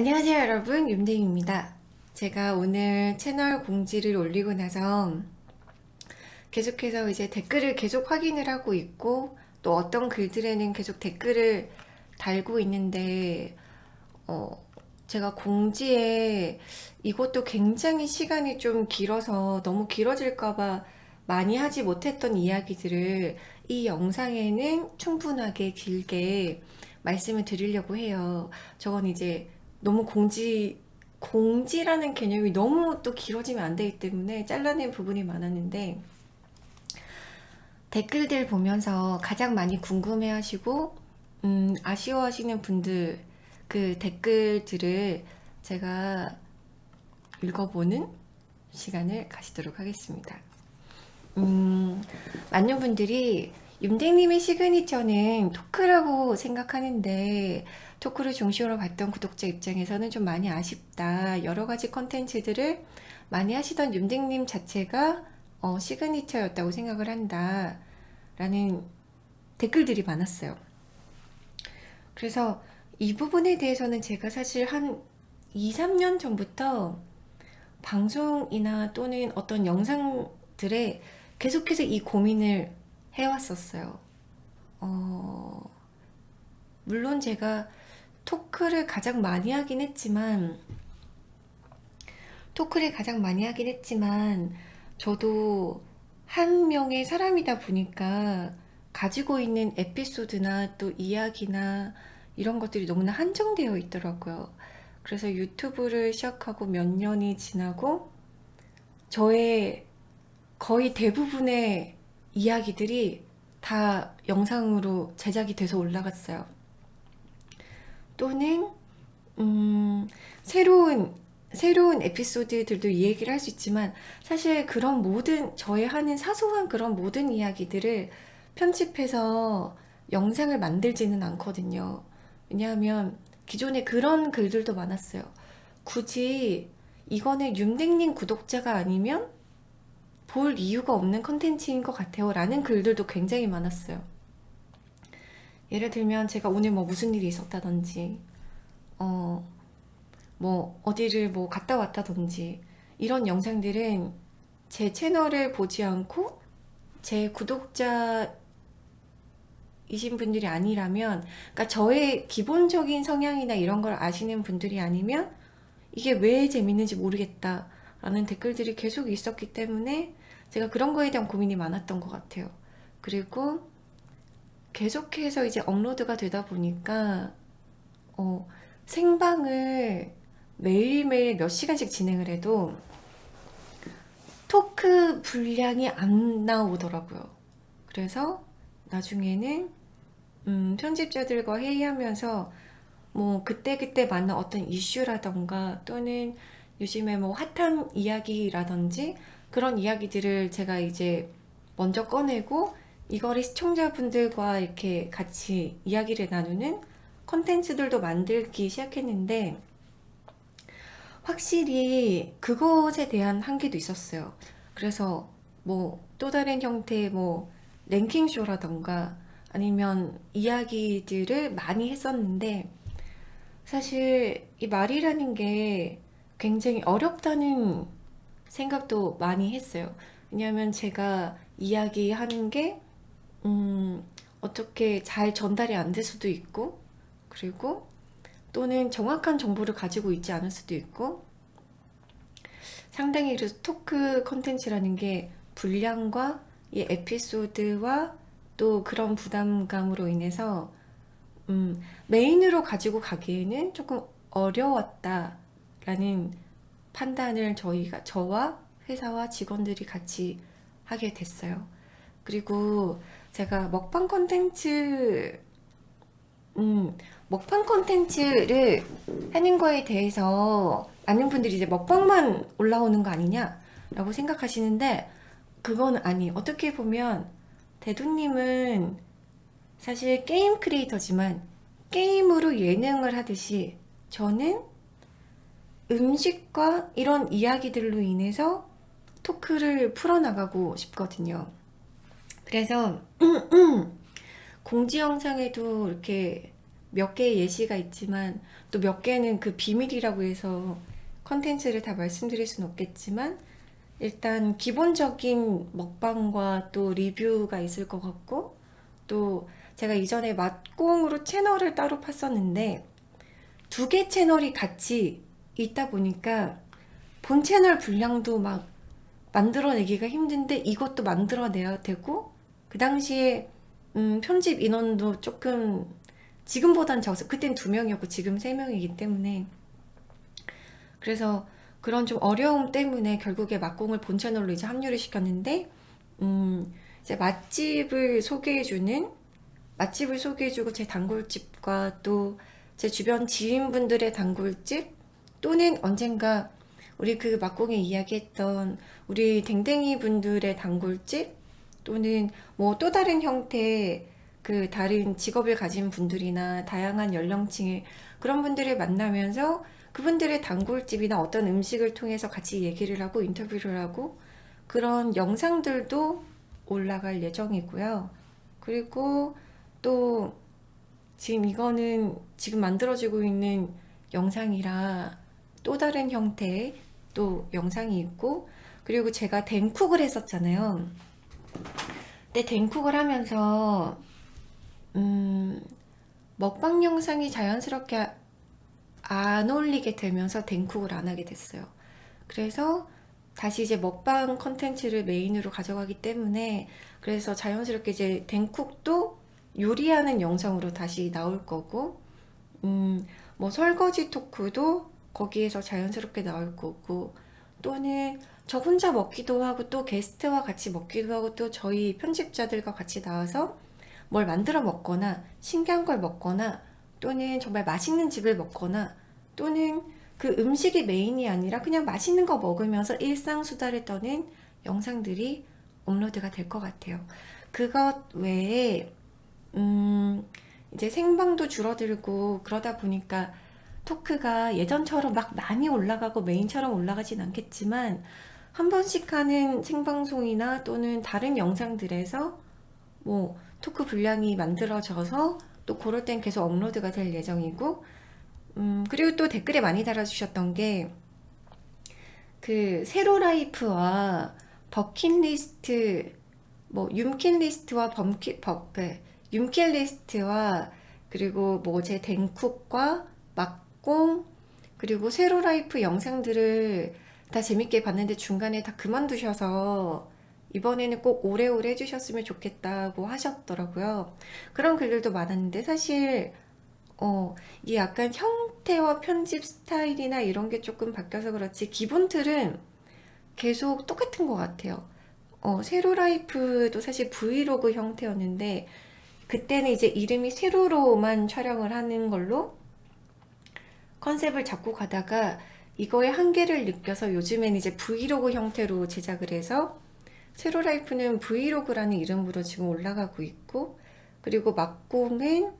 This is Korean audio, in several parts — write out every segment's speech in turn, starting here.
안녕하세요 여러분 윤댕입니다 제가 오늘 채널 공지를 올리고 나서 계속해서 이제 댓글을 계속 확인을 하고 있고 또 어떤 글들에는 계속 댓글을 달고 있는데 어 제가 공지에 이것도 굉장히 시간이 좀 길어서 너무 길어질까봐 많이 하지 못했던 이야기들을 이 영상에는 충분하게 길게 말씀을 드리려고 해요. 저건 이제 너무 공지 공지라는 개념이 너무 또 길어지면 안 되기 때문에 잘라낸 부분이 많았는데 댓글들 보면서 가장 많이 궁금해 하시고 음, 아쉬워 하시는 분들 그 댓글들을 제가 읽어보는 시간을 가지도록 하겠습니다. 음, 많은 분들이 윤댕님의 시그니처는 토크라고 생각하는데 토크를 중심으로 봤던 구독자 입장에서는 좀 많이 아쉽다. 여러 가지 컨텐츠들을 많이 하시던 윤댕님 자체가 어, 시그니처였다고 생각을 한다. 라는 댓글들이 많았어요. 그래서 이 부분에 대해서는 제가 사실 한 2, 3년 전부터 방송이나 또는 어떤 영상들에 계속해서 이 고민을 해왔었어요. 어, 물론 제가 토크를 가장 많이 하긴 했지만 토크를 가장 많이 하긴 했지만 저도 한 명의 사람이다 보니까 가지고 있는 에피소드나 또 이야기나 이런 것들이 너무나 한정되어 있더라고요. 그래서 유튜브를 시작하고 몇 년이 지나고 저의 거의 대부분의 이야기들이 다 영상으로 제작이 돼서 올라갔어요. 또는 음, 새로운 새로운 에피소드들도 이 얘기를 할 수 있지만 사실 그런 모든 저의 하는 사소한 그런 모든 이야기들을 편집해서 영상을 만들지는 않거든요. 왜냐하면 기존에 그런 글들도 많았어요. 굳이 이거는 윤댕님 구독자가 아니면 볼 이유가 없는 컨텐츠인 것 같아요 라는 글들도 굉장히 많았어요 예를 들면 제가 오늘 뭐 무슨 일이 있었다든지 어, 뭐 어디를 뭐 갔다 왔다든지 이런 영상들은 제 채널을 보지 않고 제 구독자 이신 분들이 아니라면 그러니까 저의 기본적인 성향이나 이런 걸 아시는 분들이 아니면 이게 왜 재밌는지 모르겠다 라는 댓글들이 계속 있었기 때문에 제가 그런 거에 대한 고민이 많았던 것 같아요. 그리고 계속해서 이제 업로드가 되다 보니까 어, 생방을 매일매일 몇 시간씩 진행을 해도 토크 분량이 안 나오더라고요. 그래서 나중에는 음, 편집자들과 회의하면서 뭐 그때그때 맞는 어떤 이슈라던가 또는 요즘에 뭐 핫한 이야기라든지 그런 이야기들을 제가 이제 먼저 꺼내고 이거를 시청자분들과 이렇게 같이 이야기를 나누는 컨텐츠들도 만들기 시작했는데 확실히 그것에 대한 한계도 있었어요. 그래서 뭐 또 다른 형태의 뭐 랭킹쇼라던가 아니면 이야기들을 많이 했었는데 사실 이 말이라는 게 굉장히 어렵다는 생각도 많이 했어요. 왜냐하면 제가 이야기하는 게 음, 어떻게 잘 전달이 안 될 수도 있고 그리고 또는 정확한 정보를 가지고 있지 않을 수도 있고 상당히 그래서 토크 컨텐츠라는 게 분량과 이 에피소드와 또 그런 부담감으로 인해서 음, 메인으로 가지고 가기에는 조금 어려웠다라는 판단을 저희가 저와 회사와 직원들이 같이 하게 됐어요. 그리고 제가 먹방 콘텐츠 음, 먹방 콘텐츠를 하는 거에 대해서 많은 분들이 이제 먹방만 올라오는 거 아니냐 라고 생각하시는데 그건 아니 어떻게 보면 대두님은 사실 게임 크리에이터지만 게임으로 예능을 하듯이 저는 음식과 이런 이야기들로 인해서 토크를 풀어나가고 싶거든요. 그래서 공지 영상에도 이렇게 몇 개의 예시가 있지만 또 몇 개는 그 비밀이라고 해서 컨텐츠를 다 말씀드릴 수는 없겠지만 일단 기본적인 먹방과 또 리뷰가 있을 것 같고 또 제가 이전에 맛공으로 채널을 따로 팠었는데 두 개 채널이 같이 있다 보니까 본 채널 분량도 막 만들어내기가 힘든데 이것도 만들어내야 되고 그 당시에 음, 편집 인원도 조금 지금보단 적었어요. 그땐 두 명이었고 지금 세 명이기 때문에 그래서 그런 좀 어려움 때문에 결국에 맛공을 본 채널로 이제 합류를 시켰는데 음, 이제 맛집을 소개해주는 맛집을 소개해주고 제 단골집과 또 제 주변 지인분들의 단골집 또는 언젠가 우리 그 막공에 이야기했던 우리 댕댕이 분들의 단골집 또는 뭐 또 다른 형태의 그 다른 직업을 가진 분들이나 다양한 연령층의 그런 분들을 만나면서 그분들의 단골집이나 어떤 음식을 통해서 같이 얘기를 하고 인터뷰를 하고 그런 영상들도 올라갈 예정이고요. 그리고 또 지금 이거는 지금 만들어지고 있는 영상이라 또 다른 형태의 또 영상이 있고 그리고 제가 댕쿡을 했었잖아요. 근데 댕쿡을 하면서 음, 먹방 영상이 자연스럽게 안 올리게 되면서 댕쿡을 안 하게 됐어요. 그래서 다시 이제 먹방 컨텐츠를 메인으로 가져가기 때문에 그래서 자연스럽게 이제 댕쿡도 요리하는 영상으로 다시 나올 거고 음, 뭐 설거지 토크도 거기에서 자연스럽게 나올 거고 또는 저 혼자 먹기도 하고 또 게스트와 같이 먹기도 하고 또 저희 편집자들과 같이 나와서 뭘 만들어 먹거나 신기한 걸 먹거나 또는 정말 맛있는 집을 먹거나 또는 그 음식이 메인이 아니라 그냥 맛있는 거 먹으면서 일상 수다를 떠는 영상들이 업로드가 될 것 같아요. 그것 외에 음, 이제 생방도 줄어들고 그러다 보니까 토크가 예전처럼 막 많이 올라가고 메인처럼 올라가진 않겠지만 한 번씩 하는 생방송이나 또는 다른 영상들에서 뭐 토크 분량이 만들어져서 또 그럴 땐 계속 업로드가 될 예정이고 음, 그리고 또 댓글에 많이 달아주셨던 게 그 세로 라이프와 버킷리스트 뭐 윰킷리스트와 범킷 버, 그 윰킬리스트와 그리고 뭐 제 댕쿡과 막공 그리고 세로 라이프 영상들을 다 재밌게 봤는데 중간에 다 그만두셔서 이번에는 꼭 오래오래 해주셨으면 좋겠다고 하셨더라고요. 그런 글들도 많았는데 사실 어, 이 약간 형태와 편집 스타일이나 이런 게 조금 바뀌어서 그렇지 기본 틀은 계속 똑같은 것 같아요. 어, 세로 라이프도 사실 브이로그 형태였는데 그때는 이제 이름이 세로로만 촬영을 하는 걸로 컨셉을 잡고 가다가 이거의 한계를 느껴서 요즘엔 이제 브이로그 형태로 제작을 해서 세로라이프는 브이로그라는 이름으로 지금 올라가고 있고 그리고 막공은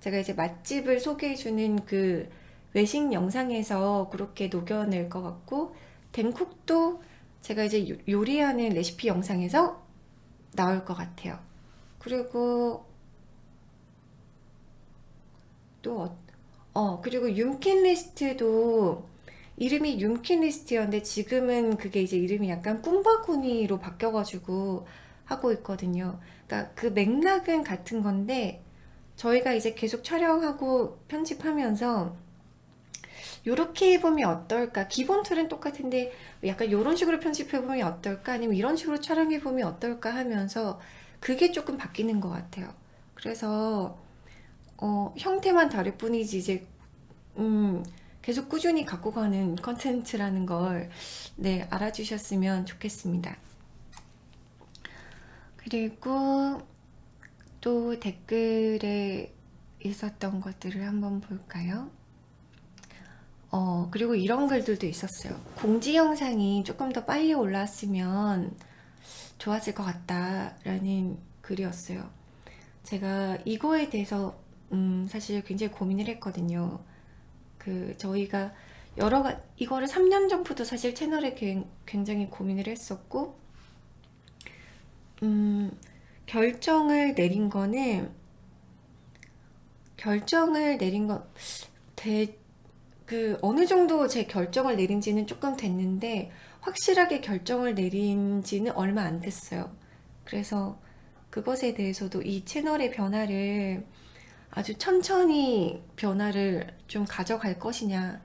제가 이제 맛집을 소개해주는 그 외식 영상에서 그렇게 녹여낼 것 같고 댕쿡도 제가 이제 요리하는 레시피 영상에서 나올 것 같아요. 그리고 또 어, 어 그리고 윰킨 리스트도 이름이 윰킨 리스트였는데 지금은 그게 이제 이름이 약간 꿈바구니로 바뀌어가지고 하고 있거든요. 그러니까 그 맥락은 같은 건데 저희가 이제 계속 촬영하고 편집하면서 이렇게 해보면 어떨까? 기본 틀은 똑같은데 약간 이런 식으로 편집해보면 어떨까? 아니면 이런 식으로 촬영해보면 어떨까? 하면서 그게 조금 바뀌는 것 같아요. 그래서 어, 형태만 다를 뿐이지 이제 음, 계속 꾸준히 갖고 가는 컨텐츠라는 걸 네, 알아주셨으면 좋겠습니다. 그리고 또 댓글에 있었던 것들을 한번 볼까요? 어, 그리고 이런 글들도 있었어요. 공지 영상이 조금 더 빨리 올라왔으면 좋았을 것 같다라는 글이었어요. 제가 이거에 대해서 음, 사실 굉장히 고민을 했거든요. 그 저희가 여러 가 이거를 3년 전부터 사실 채널에 굉장히 고민을 했었고 음, 결정을 내린 거는 결정을 내린 건, 대, 그, 어느 정도 제 결정을 내린 지는 조금 됐는데, 확실하게 결정을 내린 지는 얼마 안 됐어요. 그래서 그것에 대해서도 이 채널의 변화를 아주 천천히 변화를 좀 가져갈 것이냐,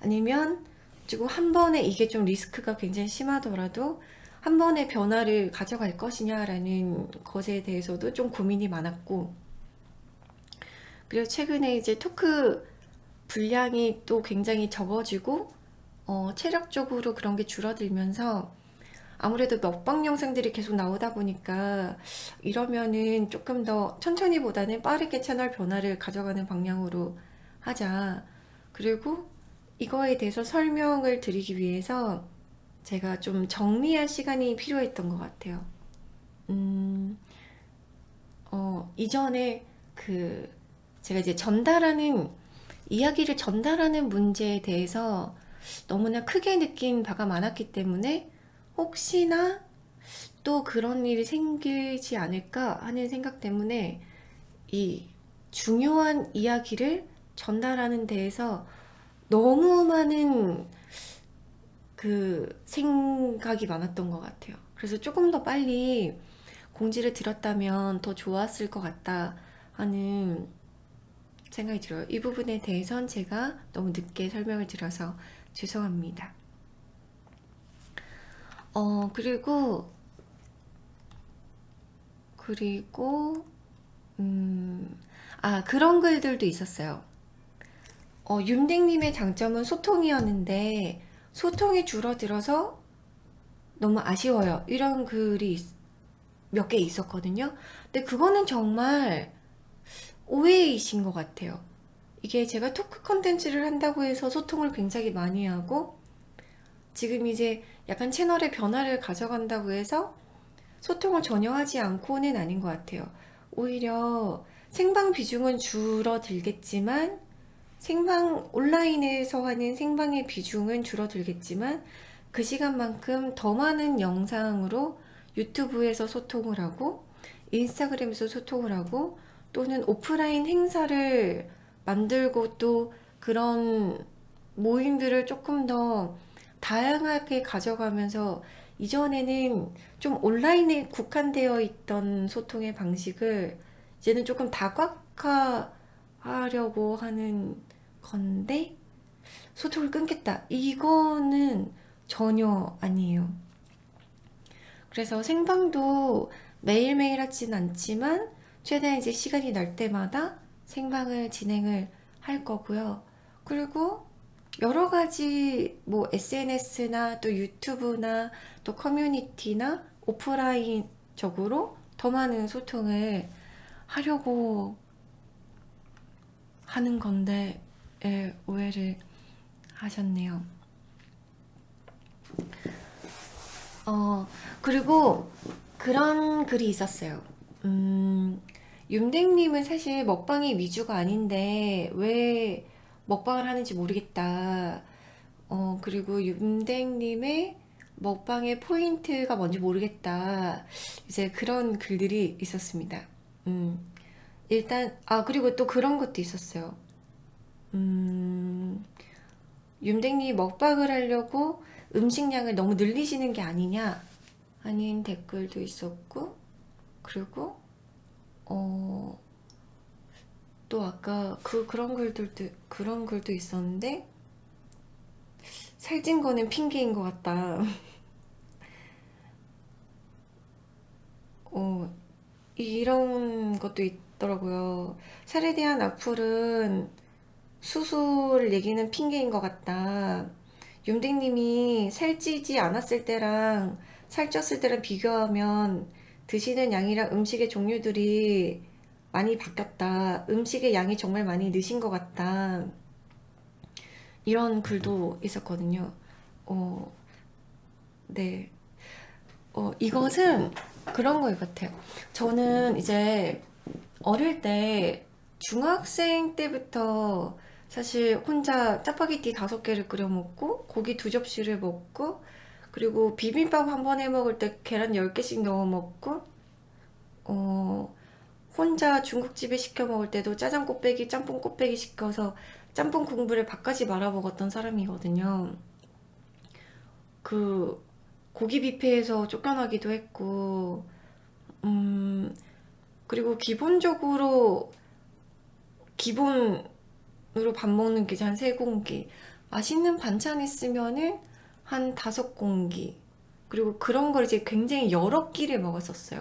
아니면 지금 한 번에 이게 좀 리스크가 굉장히 심하더라도 한 번에 변화를 가져갈 것이냐라는 것에 대해서도 좀 고민이 많았고, 그리고 최근에 이제 토크 분량이 또 굉장히 적어지고 어, 체력적으로 그런 게 줄어들면서 아무래도 먹방 영상들이 계속 나오다 보니까 이러면은 조금 더 천천히 보다는 빠르게 채널 변화를 가져가는 방향으로 하자. 그리고 이거에 대해서 설명을 드리기 위해서 제가 좀 정리할 시간이 필요했던 것 같아요. 음, 어, 이전에 그 제가 이제 전달하는 이야기를 전달하는 문제에 대해서 너무나 크게 느낀 바가 많았기 때문에 혹시나 또 그런 일이 생기지 않을까 하는 생각 때문에 이 중요한 이야기를 전달하는 데에서 너무 많은 그 생각이 많았던 것 같아요. 그래서 조금 더 빨리 공지를 드렸다면 더 좋았을 것 같다 하는 생각이 들어요. 이 부분에 대해선 제가 너무 늦게 설명을 드려서 죄송합니다. 어, 그리고, 그리고, 음, 아, 그런 글들도 있었어요. 어, 윤댕님의 장점은 소통이었는데, 소통이 줄어들어서 너무 아쉬워요. 이런 글이 몇 개 있었거든요. 근데 그거는 정말 오해이신 것 같아요. 이게 제가 토크 컨텐츠를 한다고 해서 소통을 굉장히 많이 하고 지금 이제 약간 채널의 변화를 가져간다고 해서 소통을 전혀 하지 않고는 아닌 것 같아요. 오히려 생방 비중은 줄어들겠지만 생방 온라인에서 하는 생방의 비중은 줄어들겠지만 그 시간만큼 더 많은 영상으로 유튜브에서 소통을 하고 인스타그램에서 소통을 하고 또는 오프라인 행사를 만들고 또 그런 모임들을 조금 더 다양하게 가져가면서 이전에는 좀 온라인에 국한되어 있던 소통의 방식을 이제는 조금 다각화하려고 하는 건데 소통을 끊겠다. 이거는 전혀 아니에요. 그래서 생방도 매일매일 하진 않지만 최대한 이제 시간이 날 때마다 생방을 진행을 할 거고요. 그리고 여러 가지 뭐 SNS나 또 유튜브나 또 커뮤니티나 오프라인적으로 더 많은 소통을 하려고 하는 건데 예, 오해를 하셨네요. 어, 그리고 그런 글이 있었어요. 음, 윤댕님은 사실 먹방이 위주가 아닌데 왜 먹방을 하는지 모르겠다. 어, 그리고 윤댕님의 먹방의 포인트가 뭔지 모르겠다. 이제 그런 글들이 있었습니다. 음, 일단, 아, 그리고 또 그런 것도 있었어요. 음, 윤댕님 먹방을 하려고 음식량을 너무 늘리시는 게 아니냐? 아닌 댓글도 있었고, 그리고 어, 또 아까 그 그런 글들도 그런 글도 있었는데 살찐 거는 핑계인 것 같다. 어, 이런 것도 있더라고요. 살에 대한 악플은 수술 얘기는 핑계인 것 같다. 윤댕님이 살찌지 않았을 때랑 살쪘을 때랑 비교하면 드시는 양이랑 음식의 종류들이 많이 바뀌었다. 음식의 양이 정말 많이 느신 것 같다. 이런 글도 있었거든요. 어, 네. 어, 이것은 그런 거 같아요. 저는 이제 어릴 때 중학생 때부터 사실 혼자 짜파게티 다섯 개를 끓여 먹고 고기 두 접시를 먹고 그리고 비빔밥 한 번 해 먹을 때 계란 10개씩 넣어 먹고 어, 혼자 중국집에 시켜 먹을 때도 짜장 꽃배기, 짬뽕 꽃배기 시켜서 짬뽕 국물을 밥까지 말아 먹었던 사람이거든요. 그 고기 뷔페에서 쫓겨나기도 했고, 음, 그리고 기본적으로 기본으로 밥 먹는 게 한 세 공기. 맛있는 반찬 있으면은 한 다섯 공기. 그리고 그런 걸 이제 굉장히 여러 끼를 먹었었어요.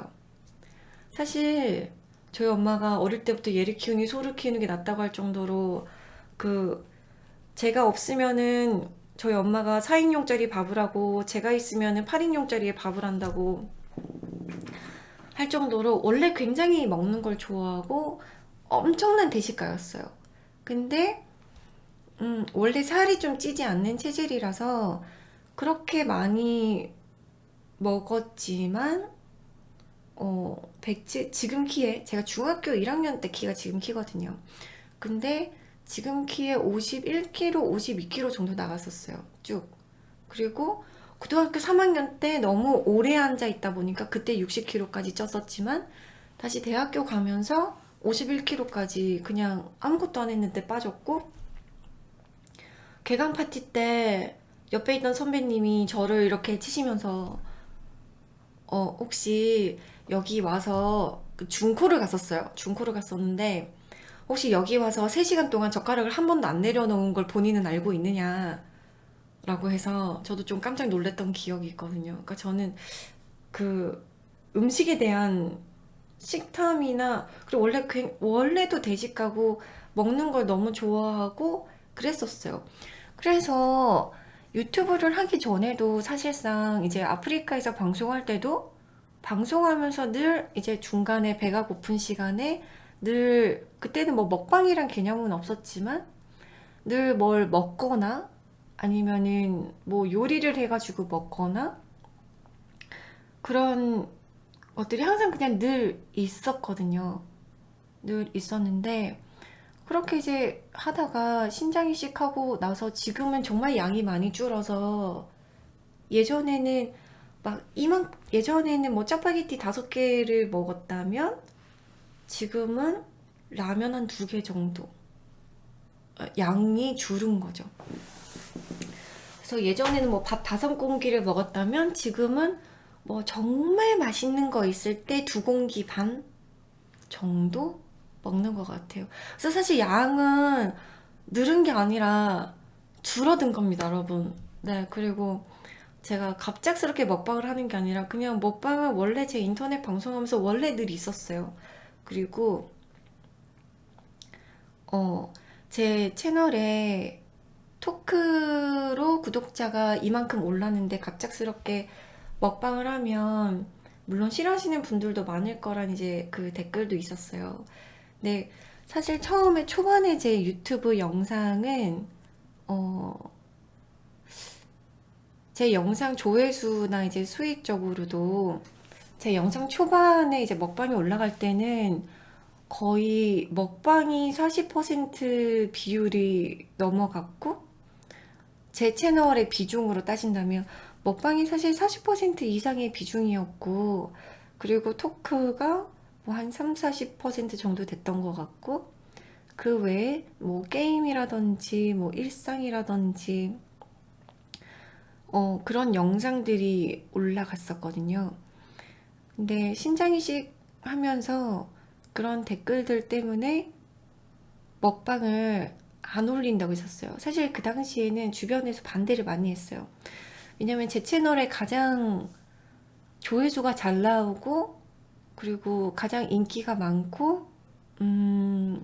사실 저희 엄마가 어릴 때부터 얘를 키우니 소를 키우는 게 낫다고 할 정도로 그 제가 없으면은 저희 엄마가 4인용짜리 밥을 하고 제가 있으면은 8인용짜리의 밥을 한다고 할 정도로 원래 굉장히 먹는 걸 좋아하고 엄청난 대식가였어요. 근데 음, 원래 살이 좀 찌지 않는 체질이라서 그렇게 많이 먹었지만 어, 107, 지금 키에 제가 중학교 1학년 때 키가 지금 키거든요. 근데 지금 키에 51kg, 52kg 정도 나갔었어요. 쭉. 그리고 고등학교 3학년 때 너무 오래 앉아 있다 보니까 그때 60kg까지 쪘었지만 다시 대학교 가면서 51kg까지 그냥 아무것도 안 했는데 빠졌고 개강 파티 때 옆에 있던 선배님이 저를 이렇게 치시면서 어 혹시 여기 와서 그 중코를 갔었어요. 중코를 갔었는데 혹시 여기 와서 3시간 동안 젓가락을 한 번도 안 내려놓은 걸 본인은 알고 있느냐 라고 해서 저도 좀 깜짝 놀랐던 기억이 있거든요. 그러니까 저는 그 음식에 대한 식탐이나 그리고 원래 굉- 원래도 대식가고 먹는 걸 너무 좋아하고 그랬었어요. 그래서 유튜브를 하기 전에도 사실상 이제 아프리카에서 방송할 때도 방송하면서 늘 이제 중간에 배가 고픈 시간에 늘 그때는 뭐 먹방이란 개념은 없었지만 늘 뭘 먹거나 아니면은 뭐 요리를 해가지고 먹거나 그런 것들이 항상 그냥 늘 있었거든요. 늘 있었는데 그렇게 이제 하다가 신장 이식하고 나서 지금은 정말 양이 많이 줄어서 예전에는 막 이만 예전에는 뭐 짜파게티 다섯 개를 먹었다면 지금은 라면 한 두 개 정도 어, 양이 줄은 거죠. 그래서 예전에는 뭐 밥 다섯 공기를 먹었다면 지금은 뭐 정말 맛있는 거 있을 때 두 공기 반 정도 먹는 것 같아요. 그래서 사실 양은 늘은 게 아니라 줄어든 겁니다, 여러분. 네, 그리고 제가 갑작스럽게 먹방을 하는 게 아니라 그냥 먹방은 원래 제 인터넷 방송하면서 원래 늘 있었어요. 그리고 어, 제 채널에 토크로 구독자가 이만큼 올랐는데 갑작스럽게 먹방을 하면 물론 싫어하시는 분들도 많을 거란 이제 그 댓글도 있었어요. 근데 사실 처음에 초반에 제 유튜브 영상은 어, 제 영상 조회수나 이제 수익적으로도 제 영상 초반에 이제 먹방이 올라갈 때는 거의 먹방이 40% 비율이 넘어갔고 제 채널의 비중으로 따진다면 먹방이 사실 40% 이상의 비중이었고 그리고 토크가 뭐 한 3, 40% 정도 됐던 것 같고 그 외에 뭐 게임이라든지 뭐 일상이라든지 어, 그런 영상들이 올라갔었거든요. 근데 신장이식 하면서 그런 댓글들 때문에 먹방을 안 올린다고 했었어요. 사실 그 당시에는 주변에서 반대를 많이 했어요. 왜냐면 제 채널에 가장 조회수가 잘 나오고 그리고 가장 인기가 많고 음,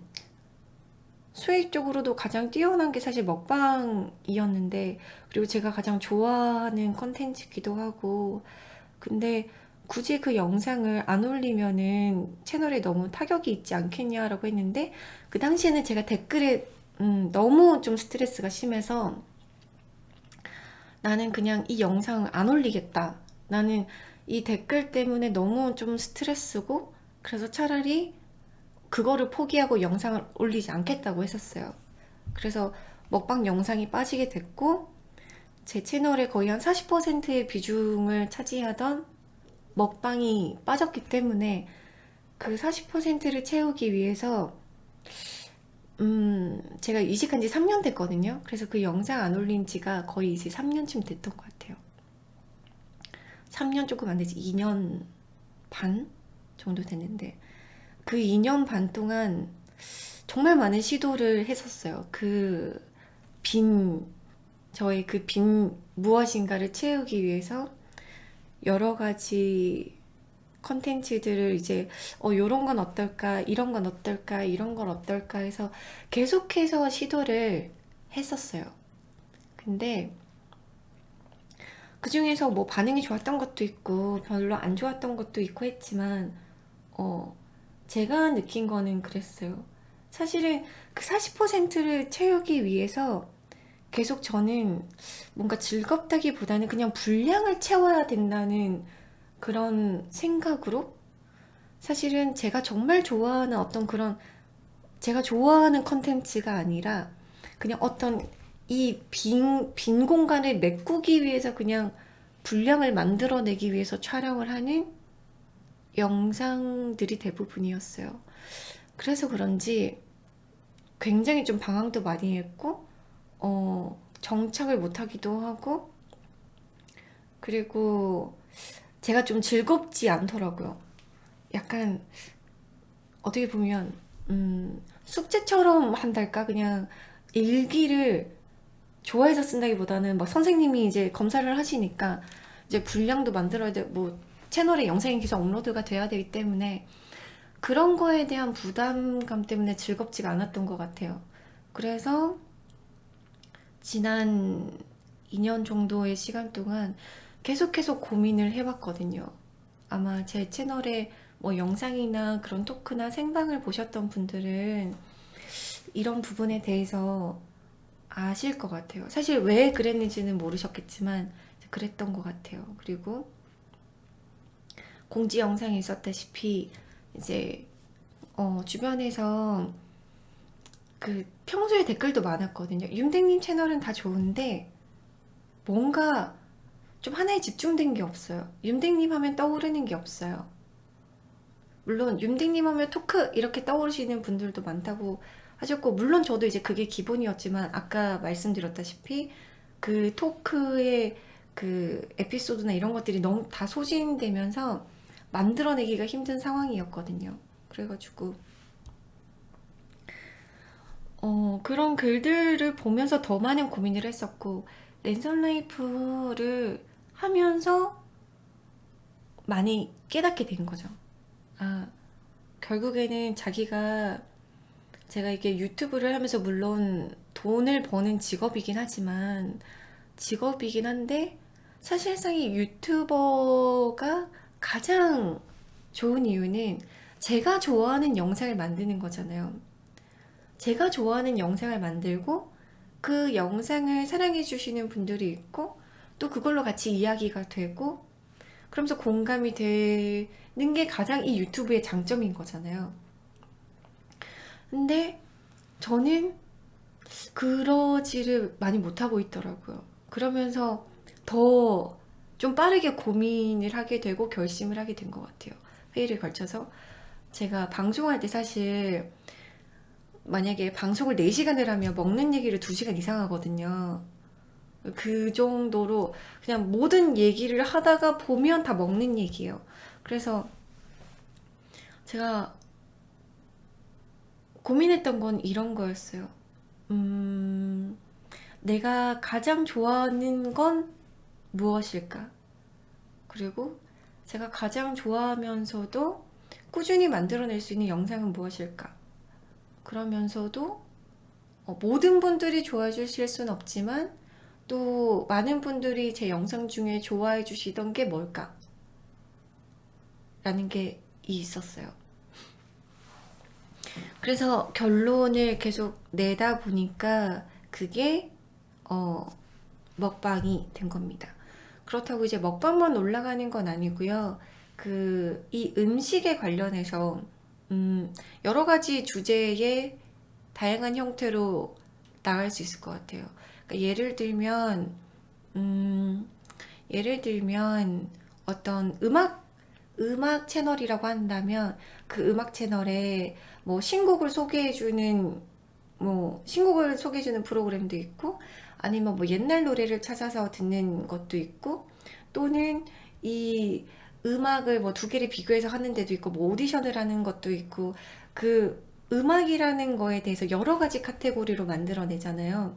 수익적으로도 가장 뛰어난 게 사실 먹방이었는데 그리고 제가 가장 좋아하는 컨텐츠기도 하고 근데 굳이 그 영상을 안 올리면은 채널에 너무 타격이 있지 않겠냐라고 했는데 그 당시에는 제가 댓글에 음, 너무 좀 스트레스가 심해서 나는 그냥 이 영상을 안 올리겠다. 나는 이 댓글 때문에 너무 좀 스트레스고 그래서 차라리 그거를 포기하고 영상을 올리지 않겠다고 했었어요. 그래서 먹방 영상이 빠지게 됐고 제 채널에 거의 한 40%의 비중을 차지하던 먹방이 빠졌기 때문에 그 40%를 채우기 위해서 음, 제가 이직한 지 3년 됐거든요. 그래서 그 영상 안 올린 지가 거의 이제 3년쯤 됐던 것 같아요. 3년 조금 안 되지. 2년 반 정도 됐는데 그 2년 반 동안 정말 많은 시도를 했었어요. 그 빈, 저의 그 빈 무엇인가를 채우기 위해서 여러 가지 컨텐츠들을 이제 어 요런 건 어떨까 이런 건 어떨까 이런 건 어떨까 해서 계속해서 시도를 했었어요. 근데 그 중에서 뭐 반응이 좋았던 것도 있고 별로 안 좋았던 것도 있고 했지만 어 제가 느낀 거는 그랬어요. 사실은 그 40%를 채우기 위해서 계속 저는 뭔가 즐겁다기보다는 그냥 분량을 채워야 된다는 그런 생각으로 사실은 제가 정말 좋아하는 어떤 그런 제가 좋아하는 컨텐츠가 아니라 그냥 어떤 이 빈, 빈 공간을 메꾸기 위해서 그냥 분량을 만들어내기 위해서 촬영을 하는 영상들이 대부분이었어요. 그래서 그런지 굉장히 좀 방황도 많이 했고 어, 정착을 못하기도 하고 그리고 제가 좀 즐겁지 않더라고요. 약간 어떻게 보면 음, 숙제처럼 한달까 그냥 일기를 좋아해서 쓴다기보다는 막 선생님이 이제 검사를 하시니까 이제 분량도 만들어야 돼, 뭐 채널에 영상이 계속 업로드가 돼야 되기 때문에 그런 거에 대한 부담감 때문에 즐겁지가 않았던 것 같아요. 그래서 지난 2년 정도의 시간 동안 계속 계속 고민을 해봤거든요. 아마 제 채널에 뭐 영상이나 그런 토크나 생방을 보셨던 분들은 이런 부분에 대해서 아실 것 같아요. 사실 왜 그랬는지는 모르셨겠지만 그랬던 것 같아요. 그리고 공지 영상에 있었다시피 이제 어, 주변에서 그 평소에 댓글도 많았거든요. 윤댕님 채널은 다 좋은데 뭔가 좀 하나에 집중된 게 없어요. 윤댕님 하면 떠오르는 게 없어요. 물론 윤댕님 하면 토크 이렇게 떠오르시는 분들도 많다고 하셨고 물론 저도 이제 그게 기본이었지만 아까 말씀드렸다시피 그 토크의 그 에피소드나 이런 것들이 너무 다 소진되면서 만들어내기가 힘든 상황이었거든요. 그래가지고 어, 그런 글들을 보면서 더 많은 고민을 했었고 랜선 라이프를 하면서 많이 깨닫게 된 거죠. 아, 결국에는 자기가 제가 이게 유튜브를 하면서 물론 돈을 버는 직업이긴 하지만 직업이긴 한데 사실상 이 유튜버가 가장 좋은 이유는 제가 좋아하는 영상을 만드는 거잖아요. 제가 좋아하는 영상을 만들고 그 영상을 사랑해 주시는 분들이 있고 또 그걸로 같이 이야기가 되고 그러면서 공감이 되는 게 가장 이 유튜브의 장점인 거잖아요. 근데 저는 그러지를 많이 못하고 있더라고요. 그러면서 더 좀 빠르게 고민을 하게 되고 결심을 하게 된 것 같아요. 회의를 걸쳐서 제가 방송할 때 사실 만약에 방송을 4시간을 하면 먹는 얘기를 2시간 이상 하거든요. 그 정도로 그냥 모든 얘기를 하다가 보면 다 먹는 얘기예요. 그래서 제가 고민했던 건 이런 거였어요. 음, 내가 가장 좋아하는 건 무엇일까? 그리고 제가 가장 좋아하면서도 꾸준히 만들어낼 수 있는 영상은 무엇일까? 그러면서도 어, 모든 분들이 좋아해 주실 수는 없지만 또 많은 분들이 제 영상 중에 좋아해 주시던 게 뭘까? 라는 게 있었어요. 그래서 결론을 계속 내다 보니까 그게 어, 먹방이 된 겁니다. 그렇다고 이제 먹방만 올라가는 건 아니고요. 그 이 음식에 관련해서 음, 여러 가지 주제의 다양한 형태로 나갈 수 있을 것 같아요. 그러니까 예를 들면 음, 예를 들면 어떤 음악 음악 채널이라고 한다면 그 음악 채널에 뭐 신곡을 소개해주는 뭐 신곡을 소개해주는 프로그램도 있고 아니면 뭐 옛날 노래를 찾아서 듣는 것도 있고 또는 이 음악을 뭐 두 개를 비교해서 하는 데도 있고 뭐 오디션을 하는 것도 있고 그 음악이라는 거에 대해서 여러 가지 카테고리로 만들어내잖아요.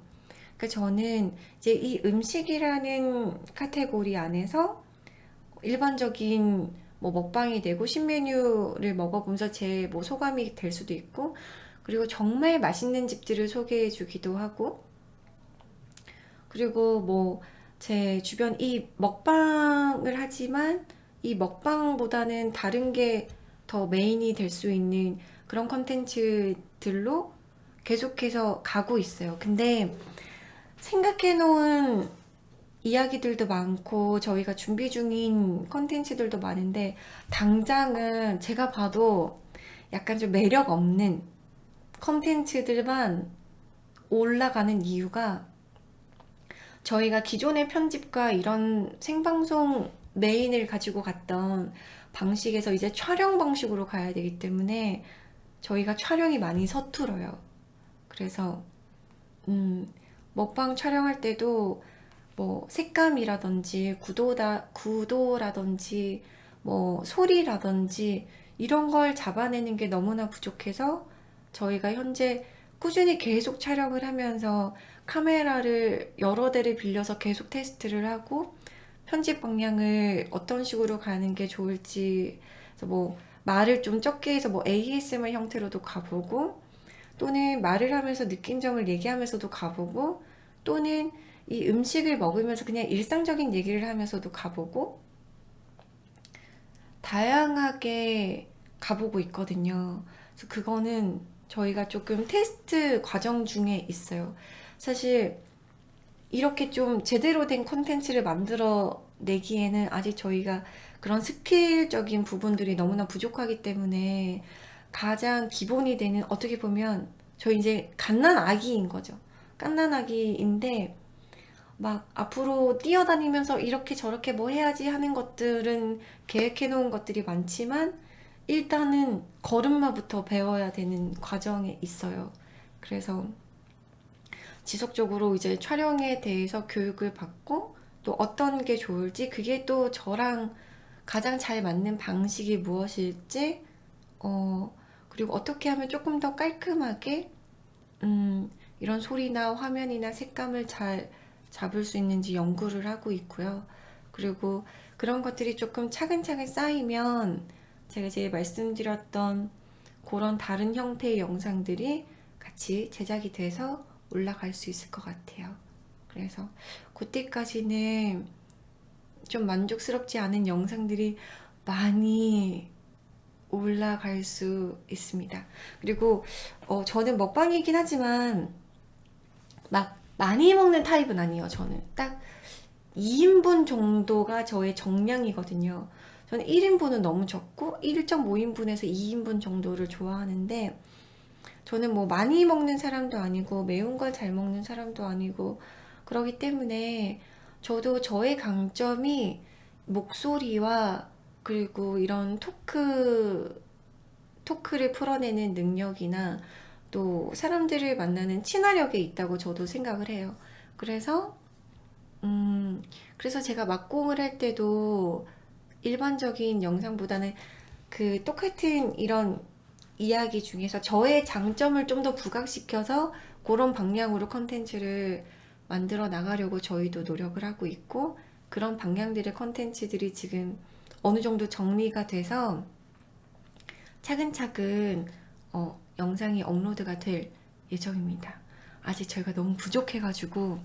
그러니까 저는 이제 이 음식이라는 카테고리 안에서 일반적인 뭐 먹방이 되고 신메뉴를 먹어보면서 제 뭐 소감이 될 수도 있고 그리고 정말 맛있는 집들을 소개해 주기도 하고 그리고 뭐 제 주변 이 먹방을 하지만 이 먹방보다는 다른 게 더 메인이 될 수 있는 그런 컨텐츠들로 계속해서 가고 있어요. 근데 생각해 놓은 이야기들도 많고 저희가 준비 중인 컨텐츠들도 많은데 당장은 제가 봐도 약간 좀 매력 없는 컨텐츠들만 올라가는 이유가 저희가 기존의 편집과 이런 생방송 메인을 가지고 갔던 방식에서 이제 촬영 방식으로 가야 되기 때문에 저희가 촬영이 많이 서툴어요. 그래서 음, 먹방 촬영할 때도 뭐 색감이라든지 구도다 구도라든지 뭐 소리라든지 이런 걸 잡아내는 게 너무나 부족해서 저희가 현재 꾸준히 계속 촬영을 하면서 카메라를 여러 대를 빌려서 계속 테스트를 하고 편집 방향을 어떤 식으로 가는 게 좋을지 뭐 말을 좀 적게 해서 뭐 ASMR 형태로도 가보고 또는 말을 하면서 느낀 점을 얘기하면서도 가보고 또는 이 음식을 먹으면서 그냥 일상적인 얘기를 하면서도 가보고 다양하게 가보고 있거든요. 그래서 그거는 저희가 조금 테스트 과정 중에 있어요. 사실 이렇게 좀 제대로 된 컨텐츠를 만들어 내기에는 아직 저희가 그런 스킬적인 부분들이 너무나 부족하기 때문에 가장 기본이 되는 어떻게 보면 저희 이제 갓난 아기인 거죠. 갓난 아기인데 막 앞으로 뛰어다니면서 이렇게 저렇게 뭐 해야지 하는 것들은 계획해 놓은 것들이 많지만 일단은 걸음마부터 배워야 되는 과정에 있어요. 그래서 지속적으로 이제 촬영에 대해서 교육을 받고 또 어떤 게 좋을지 그게 또 저랑 가장 잘 맞는 방식이 무엇일지 어 그리고 어떻게 하면 조금 더 깔끔하게 음 이런 소리나 화면이나 색감을 잘 잡을 수 있는지 연구를 하고 있고요. 그리고 그런 것들이 조금 차근차근 쌓이면 제가 이제 말씀드렸던 그런 다른 형태의 영상들이 같이 제작이 돼서 올라갈 수 있을 것 같아요. 그래서 그때까지는 좀 만족스럽지 않은 영상들이 많이 올라갈 수 있습니다. 그리고 어, 저는 먹방이긴 하지만 막 많이 먹는 타입은 아니에요. 저는 딱 2인분 정도가 저의 정량이거든요. 저는 1인분은 너무 적고 1.5인분에서 2인분 정도를 좋아하는데 저는 뭐 많이 먹는 사람도 아니고 매운 걸 잘 먹는 사람도 아니고 그러기 때문에 저도 저의 강점이 목소리와 그리고 이런 토크 토크를 풀어내는 능력이나 또 사람들을 만나는 친화력에 있다고 저도 생각을 해요. 그래서 음 그래서 제가 막공을 할 때도 일반적인 영상보다는 그 똑같은 이런 이야기 중에서 저의 장점을 좀 더 부각시켜서 그런 방향으로 컨텐츠를 만들어 나가려고 저희도 노력을 하고 있고 그런 방향들의 컨텐츠들이 지금 어느 정도 정리가 돼서 차근차근 어, 영상이 업로드가 될 예정입니다. 아직 저희가 너무 부족해가지고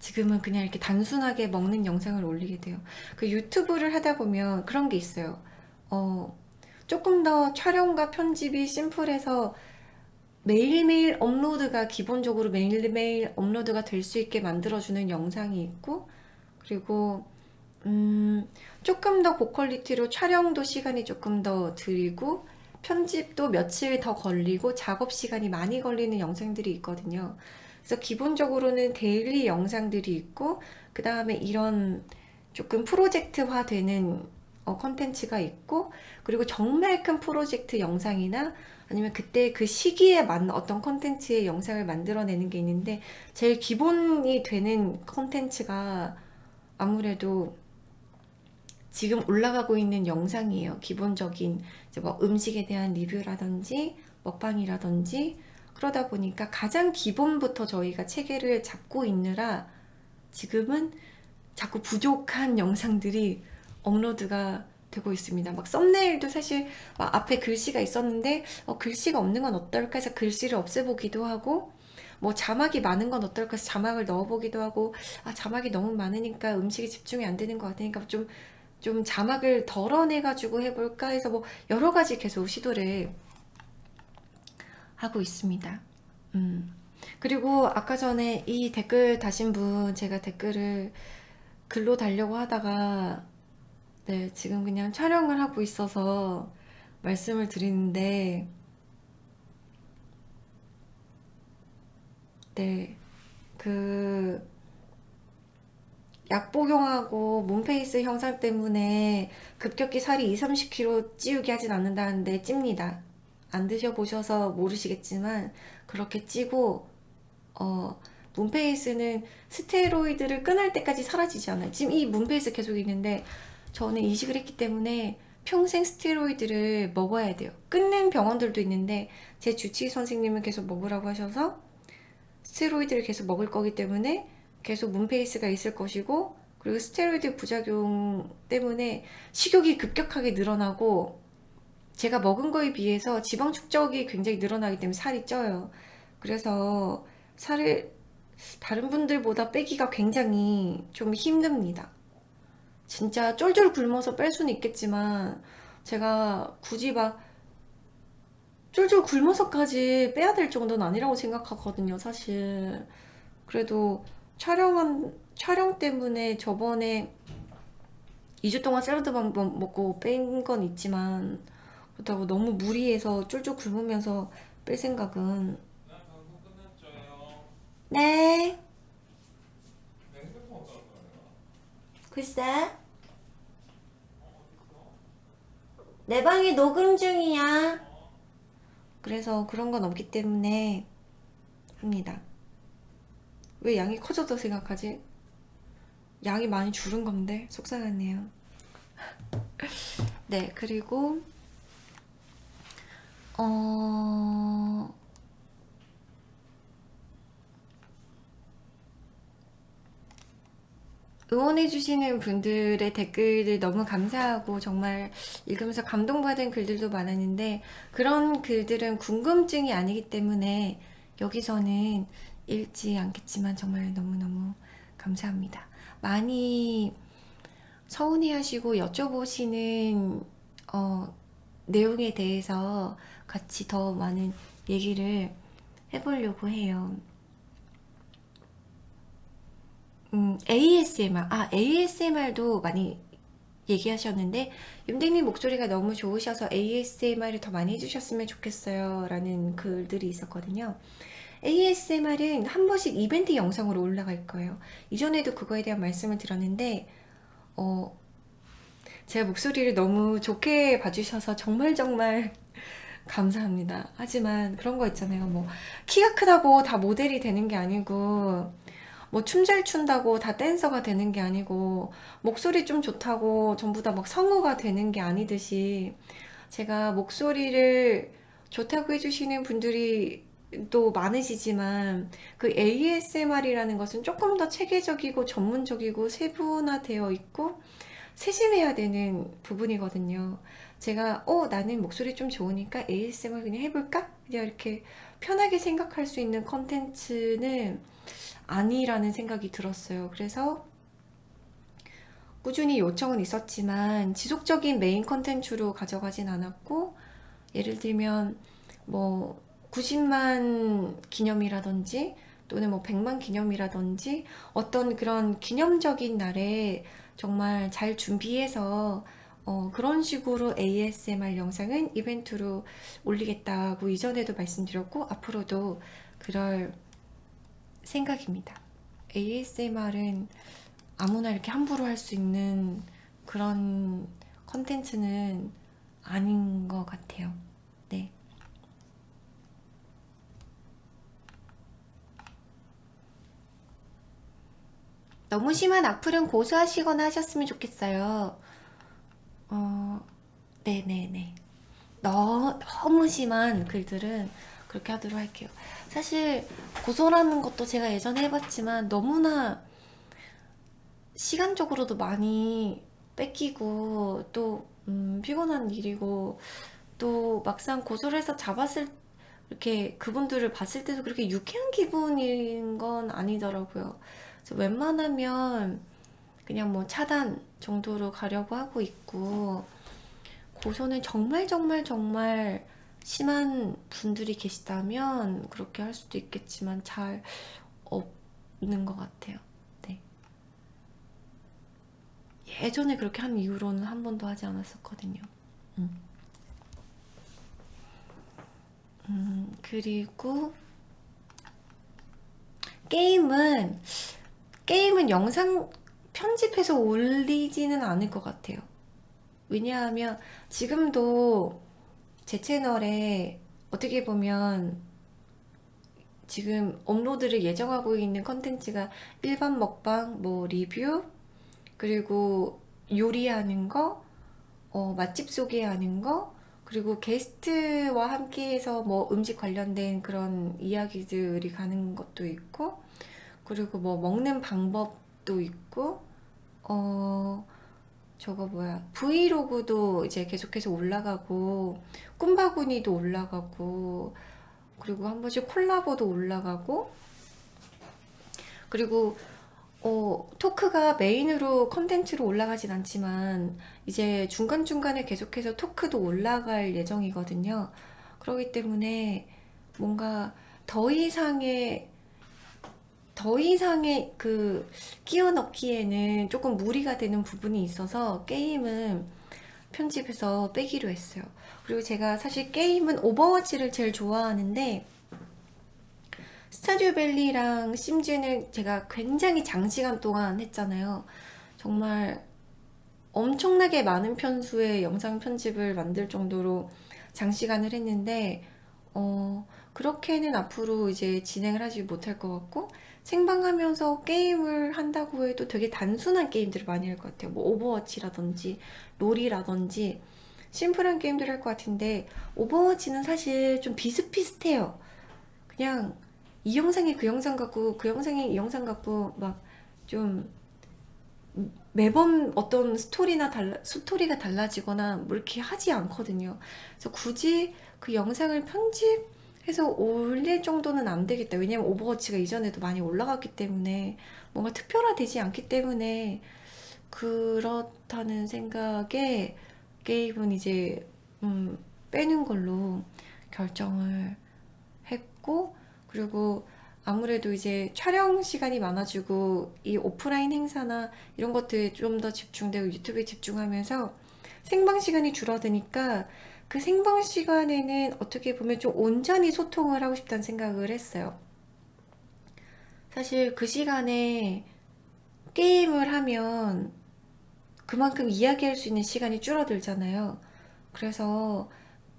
지금은 그냥 이렇게 단순하게 먹는 영상을 올리게 돼요. 그 유튜브를 하다 보면 그런 게 있어요. 어, 조금 더 촬영과 편집이 심플해서 매일매일 업로드가 기본적으로 매일매일 업로드가 될 수 있게 만들어주는 영상이 있고 그리고 음, 조금 더 고quality로 촬영도 시간이 조금 더 들이고 편집도 며칠 더 걸리고 작업 시간이 많이 걸리는 영상들이 있거든요. 그래서 기본적으로는 daily 영상들이 있고 그 다음에 이런 조금 프로젝트화 되는 어, 컨텐츠가 있고 그리고 정말 큰 프로젝트 영상이나 아니면 그때 그 시기에 맞는 어떤 컨텐츠의 영상을 만들어내는 게 있는데 제일 기본이 되는 컨텐츠가 아무래도 지금 올라가고 있는 영상이에요. 기본적인 뭐 음식에 대한 리뷰라든지 먹방이라든지 그러다 보니까 가장 기본부터 저희가 체계를 잡고 있느라 지금은 자꾸 부족한 영상들이 업로드가 되고 있습니다. 막 썸네일도 사실 막 앞에 글씨가 있었는데 어, 글씨가 없는 건 어떨까 해서 글씨를 없애보기도 하고 뭐 자막이 많은 건 어떨까 해서 자막을 넣어보기도 하고 아 자막이 너무 많으니까 음식에 집중이 안 되는 것 같으니까 좀좀 자막을 덜어내 가지고 해볼까 해서 뭐 여러 가지 계속 시도를 하고 있습니다. 음. 그리고 아까 전에 이 댓글 다신 분 제가 댓글을 글로 달려고 하다가 네, 지금 그냥 촬영을 하고 있어서 말씀을 드리는데 네, 그 약 복용하고 몸페이스 형상 때문에 급격히 살이 2, 30kg 찌우게 하진 않는다는데 찝니다. 안 드셔보셔서 모르시겠지만 그렇게 찌고 어, 문페이스는 스테로이드를 끊을 때까지 사라지지 않아요. 지금 이 문페이스 계속 있는데 저는 이식을 했기 때문에 평생 스테로이드를 먹어야 돼요. 끊는 병원들도 있는데 제 주치의 선생님은 계속 먹으라고 하셔서 스테로이드를 계속 먹을 거기 때문에 계속 문페이스가 있을 것이고 그리고 스테로이드 부작용 때문에 식욕이 급격하게 늘어나고 제가 먹은 거에 비해서 지방 축적이 굉장히 늘어나기 때문에 살이 쪄요. 그래서 살을 다른 분들보다 빼기가 굉장히 좀 힘듭니다. 진짜 쫄쫄 굶어서 뺄 수는 있겠지만 제가 굳이 막 쫄쫄 굶어서까지 빼야 될 정도는 아니라고 생각하거든요 사실. 그래도 촬영한 촬영 때문에 저번에 2주 동안 샐러드만 먹고 뺀 건 있지만 그렇다고 너무 무리해서 쫄쫄 굶으면서 뺄 생각은 네 글쎄. 내 방에 녹음 중이야. 그래서 그런 건 없기 때문에 합니다. 왜 양이 커져서 생각하지? 양이 많이 줄은 건데 속상하네요. 네 그리고 어... 응원해주시는 분들의 댓글들 너무 감사하고 정말 읽으면서 감동받은 글들도 많았는데 그런 글들은 궁금증이 아니기 때문에 여기서는 읽지 않겠지만 정말 너무너무 감사합니다. 많이 서운해 하시고 여쭤보시는 어, 내용에 대해서 같이 더 많은 얘기를 해보려고 해요. 음, ASMR, 아, ASMR도 많이 얘기하셨는데 윤댕님 목소리가 너무 좋으셔서 ASMR을 더 많이 해주셨으면 좋겠어요 라는 글들이 있었거든요. ASMR은 한 번씩 이벤트 영상으로 올라갈 거예요. 이전에도 그거에 대한 말씀을 드렸는데 어, 제가 목소리를 너무 좋게 봐주셔서 정말 정말 감사합니다. 하지만 그런 거 있잖아요. 뭐 키가 크다고 다 모델이 되는 게 아니고 뭐 춤 잘 춘다고 다 댄서가 되는 게 아니고 목소리 좀 좋다고 전부 다 막 성우가 되는 게 아니듯이 제가 목소리를 좋다고 해주시는 분들이 또 많으시지만 그 ASMR이라는 것은 조금 더 체계적이고 전문적이고 세분화되어 있고 세심해야 되는 부분이거든요 제가 어 나는 목소리 좀 좋으니까 ASMR 그냥 해볼까? 그냥 이렇게 편하게 생각할 수 있는 컨텐츠는 아니라는 생각이 들었어요. 그래서 꾸준히 요청은 있었지만 지속적인 메인 컨텐츠로 가져가진 않았고 예를 들면 뭐 90만 기념이라든지 또는 뭐 100만 기념이라든지 어떤 그런 기념적인 날에 정말 잘 준비해서 어, 그런 식으로 ASMR 영상은 이벤트로 올리겠다고 이전에도 말씀드렸고 앞으로도 그럴 생각입니다. ASMR은 아무나 이렇게 함부로 할 수 있는 그런 컨텐츠는 아닌 것 같아요. 네. 너무 심한 악플은 고소하시거나 하셨으면 좋겠어요. 어, 네네네. 너, 너무 심한 글들은 그렇게 하도록 할게요. 사실 고소라는 것도 제가 예전에 해봤지만 너무나 시간적으로도 많이 뺏기고 또 음, 피곤한 일이고 또 막상 고소를 해서 잡았을 이렇게 그분들을 봤을 때도 그렇게 유쾌한 기분인 건 아니더라고요. 그래서 웬만하면 그냥 뭐 차단 정도로 가려고 하고 있고 고소는 정말 정말 정말 심한 분들이 계시다면 그렇게 할 수도 있겠지만 잘 없는 것 같아요. 네. 예전에 그렇게 한 이후로는 한 번도 하지 않았었거든요. 음. 음, 그리고 게임은 게임은 영상 편집해서 올리지는 않을 것 같아요. 왜냐하면 지금도 제 채널에 어떻게 보면 지금 업로드를 예정하고 있는 컨텐츠가 일반 먹방, 뭐 리뷰, 그리고 요리하는 거, 어, 맛집 소개하는 거, 그리고 게스트와 함께해서 뭐 음식 관련된 그런 이야기들이 가는 것도 있고, 그리고 뭐 먹는 방법도 있고, 어, 저거 뭐야. 브이로그도 이제 계속해서 올라가고 꿈바구니도 올라가고 그리고 한 번씩 콜라보도 올라가고 그리고 어, 토크가 메인으로 컨텐츠로 올라가진 않지만 이제 중간중간에 계속해서 토크도 올라갈 예정이거든요. 그렇기 때문에 뭔가 더 이상의 더 이상의 그 끼워 넣기에는 조금 무리가 되는 부분이 있어서 게임은 편집해서 빼기로 했어요. 그리고 제가 사실 게임은 오버워치를 제일 좋아하는데 스타듀 밸리랑 심즈는 제가 굉장히 장시간 동안 했잖아요. 정말 엄청나게 많은 편수의 영상 편집을 만들 정도로 장시간을 했는데 어, 그렇게는 앞으로 이제 진행을 하지 못할 것 같고 생방 하면서 게임을 한다고 해도 되게 단순한 게임들을 많이 할 것 같아요. 뭐 오버워치라든지 롤이라든지 심플한 게임들 할것 같은데 오버워치는 사실 좀 비슷비슷해요. 그냥 이 영상이 그 영상 같고 그 영상이 이 영상 같고 막 좀 매번 어떤 스토리나 달라, 스토리가 달라지거나 뭐 이렇게 하지 않거든요. 그래서 굳이 그 영상을 편집 해서 올릴 정도는 안 되겠다. 왜냐면 오버워치가 이전에도 많이 올라갔기 때문에 뭔가 특별화되지 않기 때문에 그렇다는 생각에 게임은 이제 음, 빼는 걸로 결정을 했고 그리고 아무래도 이제 촬영 시간이 많아지고 이 오프라인 행사나 이런 것들에 좀 더 집중되고 유튜브에 집중하면서 생방 시간이 줄어드니까 그 생방 시간에는 어떻게 보면 좀 온전히 소통을 하고 싶다는 생각을 했어요. 사실 그 시간에 게임을 하면 그만큼 이야기할 수 있는 시간이 줄어들잖아요. 그래서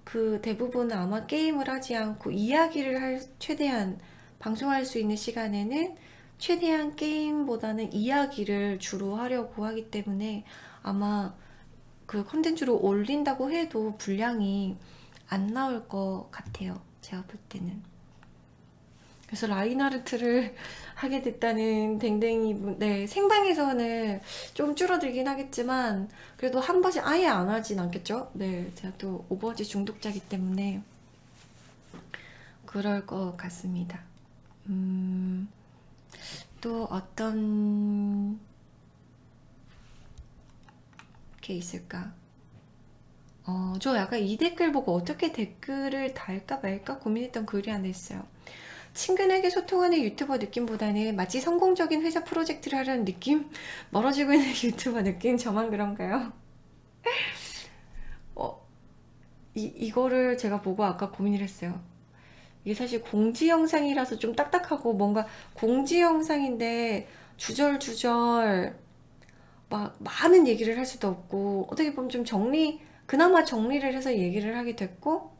그 대부분은 아마 게임을 하지 않고 이야기를 할 최대한 방송할 수 있는 시간에는 최대한 게임보다는 이야기를 주로 하려고 하기 때문에 아마 그 컨텐츠로 올린다고 해도 분량이 안 나올 것 같아요. 제가 볼 때는. 그래서 라인하르트를 하게 됐다는 댕댕이 분, 네, 생방에서는 좀 줄어들긴 하겠지만, 그래도 한 번씩 아예 안 하진 않겠죠? 네, 제가 또 오버워치 중독자기 때문에, 그럴 것 같습니다. 음, 또 어떤 게 있을까? 어, 저 약간 이 댓글 보고 어떻게 댓글을 달까 말까 고민했던 글이 하나 있어요. 친근하게 소통하는 유튜버 느낌보다는 마치 성공적인 회사 프로젝트를 하려는 느낌? 멀어지고 있는 유튜버 느낌? 저만 그런가요? 어, 이, 이거를 제가 보고 아까 고민을 했어요. 이게 사실 공지 영상이라서 좀 딱딱하고 뭔가 공지 영상인데 주절주절 막 많은 얘기를 할 수도 없고 어떻게 보면 좀 정리 그나마 정리를 해서 얘기를 하게 됐고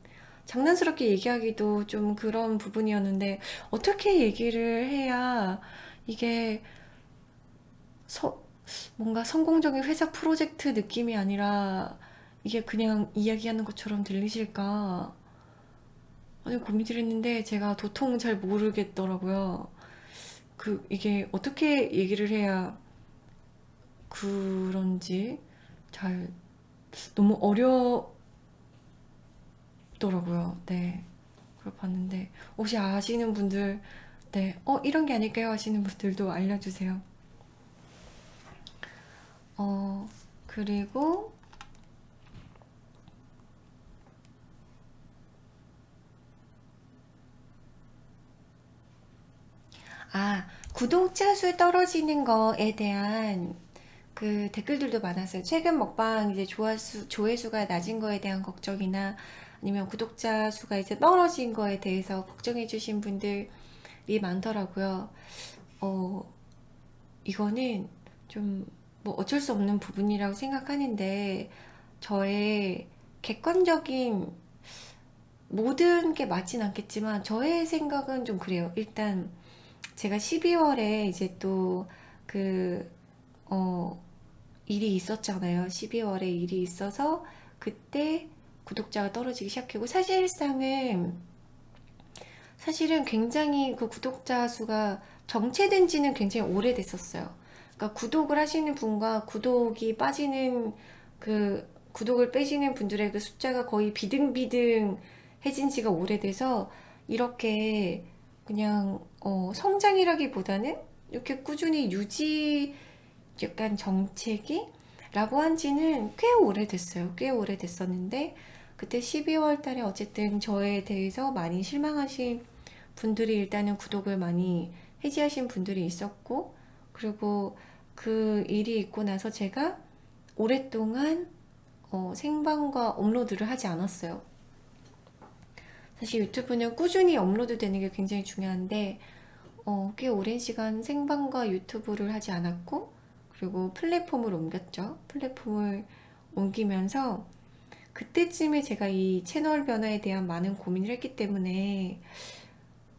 장난스럽게 얘기하기도 좀 그런 부분이었는데 어떻게 얘기를 해야 이게 서- 뭔가 성공적인 회사 프로젝트 느낌이 아니라 이게 그냥 이야기하는 것처럼 들리실까 아니 고민을 했는데 제가 도통 잘 모르겠더라고요. 그 이게 어떻게 얘기를 해야 그런지 잘 너무 어렵더라고요. 네. 그걸 봤는데 혹시 아시는 분들 네, 어 이런 게 아닐까요? 하시는 분들도 알려주세요. 어 그리고 아 구독자 수 떨어지는 거에 대한 그 댓글들도 많았어요. 최근 먹방 이제 조회수, 조회수가 낮은 거에 대한 걱정이나 아니면 구독자 수가 이제 떨어진 거에 대해서 걱정해 주신 분들이 많더라고요. 어, 이거는 좀 뭐 어쩔 수 없는 부분이라고 생각하는데 저의 객관적인 모든 게 맞진 않겠지만 저의 생각은 좀 그래요. 일단 제가 12월에 이제 또 그, 어, 일이 있었잖아요. 12월에 일이 있어서 그때 구독자가 떨어지기 시작하고 사실상은 사실은 굉장히 그 구독자 수가 정체된 지는 굉장히 오래됐었어요. 그러니까 구독을 하시는 분과 구독이 빠지는 그 구독을 빼시는 분들의 그 숫자가 거의 비등비등 해진 지가 오래돼서 이렇게 그냥 어, 성장이라기보다는 이렇게 꾸준히 유지 약간 정체기? 라고 한 지는 꽤 오래됐어요. 꽤 오래됐었는데 그때 12월 달에 어쨌든 저에 대해서 많이 실망하신 분들이 일단은 구독을 많이 해지하신 분들이 있었고 그리고 그 일이 있고 나서 제가 오랫동안 어, 생방과 업로드를 하지 않았어요. 사실 유튜브는 꾸준히 업로드 되는 게 굉장히 중요한데 어, 꽤 오랜 시간 생방과 유튜브를 하지 않았고 그리고 플랫폼을 옮겼죠. 플랫폼을 옮기면서 그때쯤에 제가 이 채널 변화에 대한 많은 고민을 했기 때문에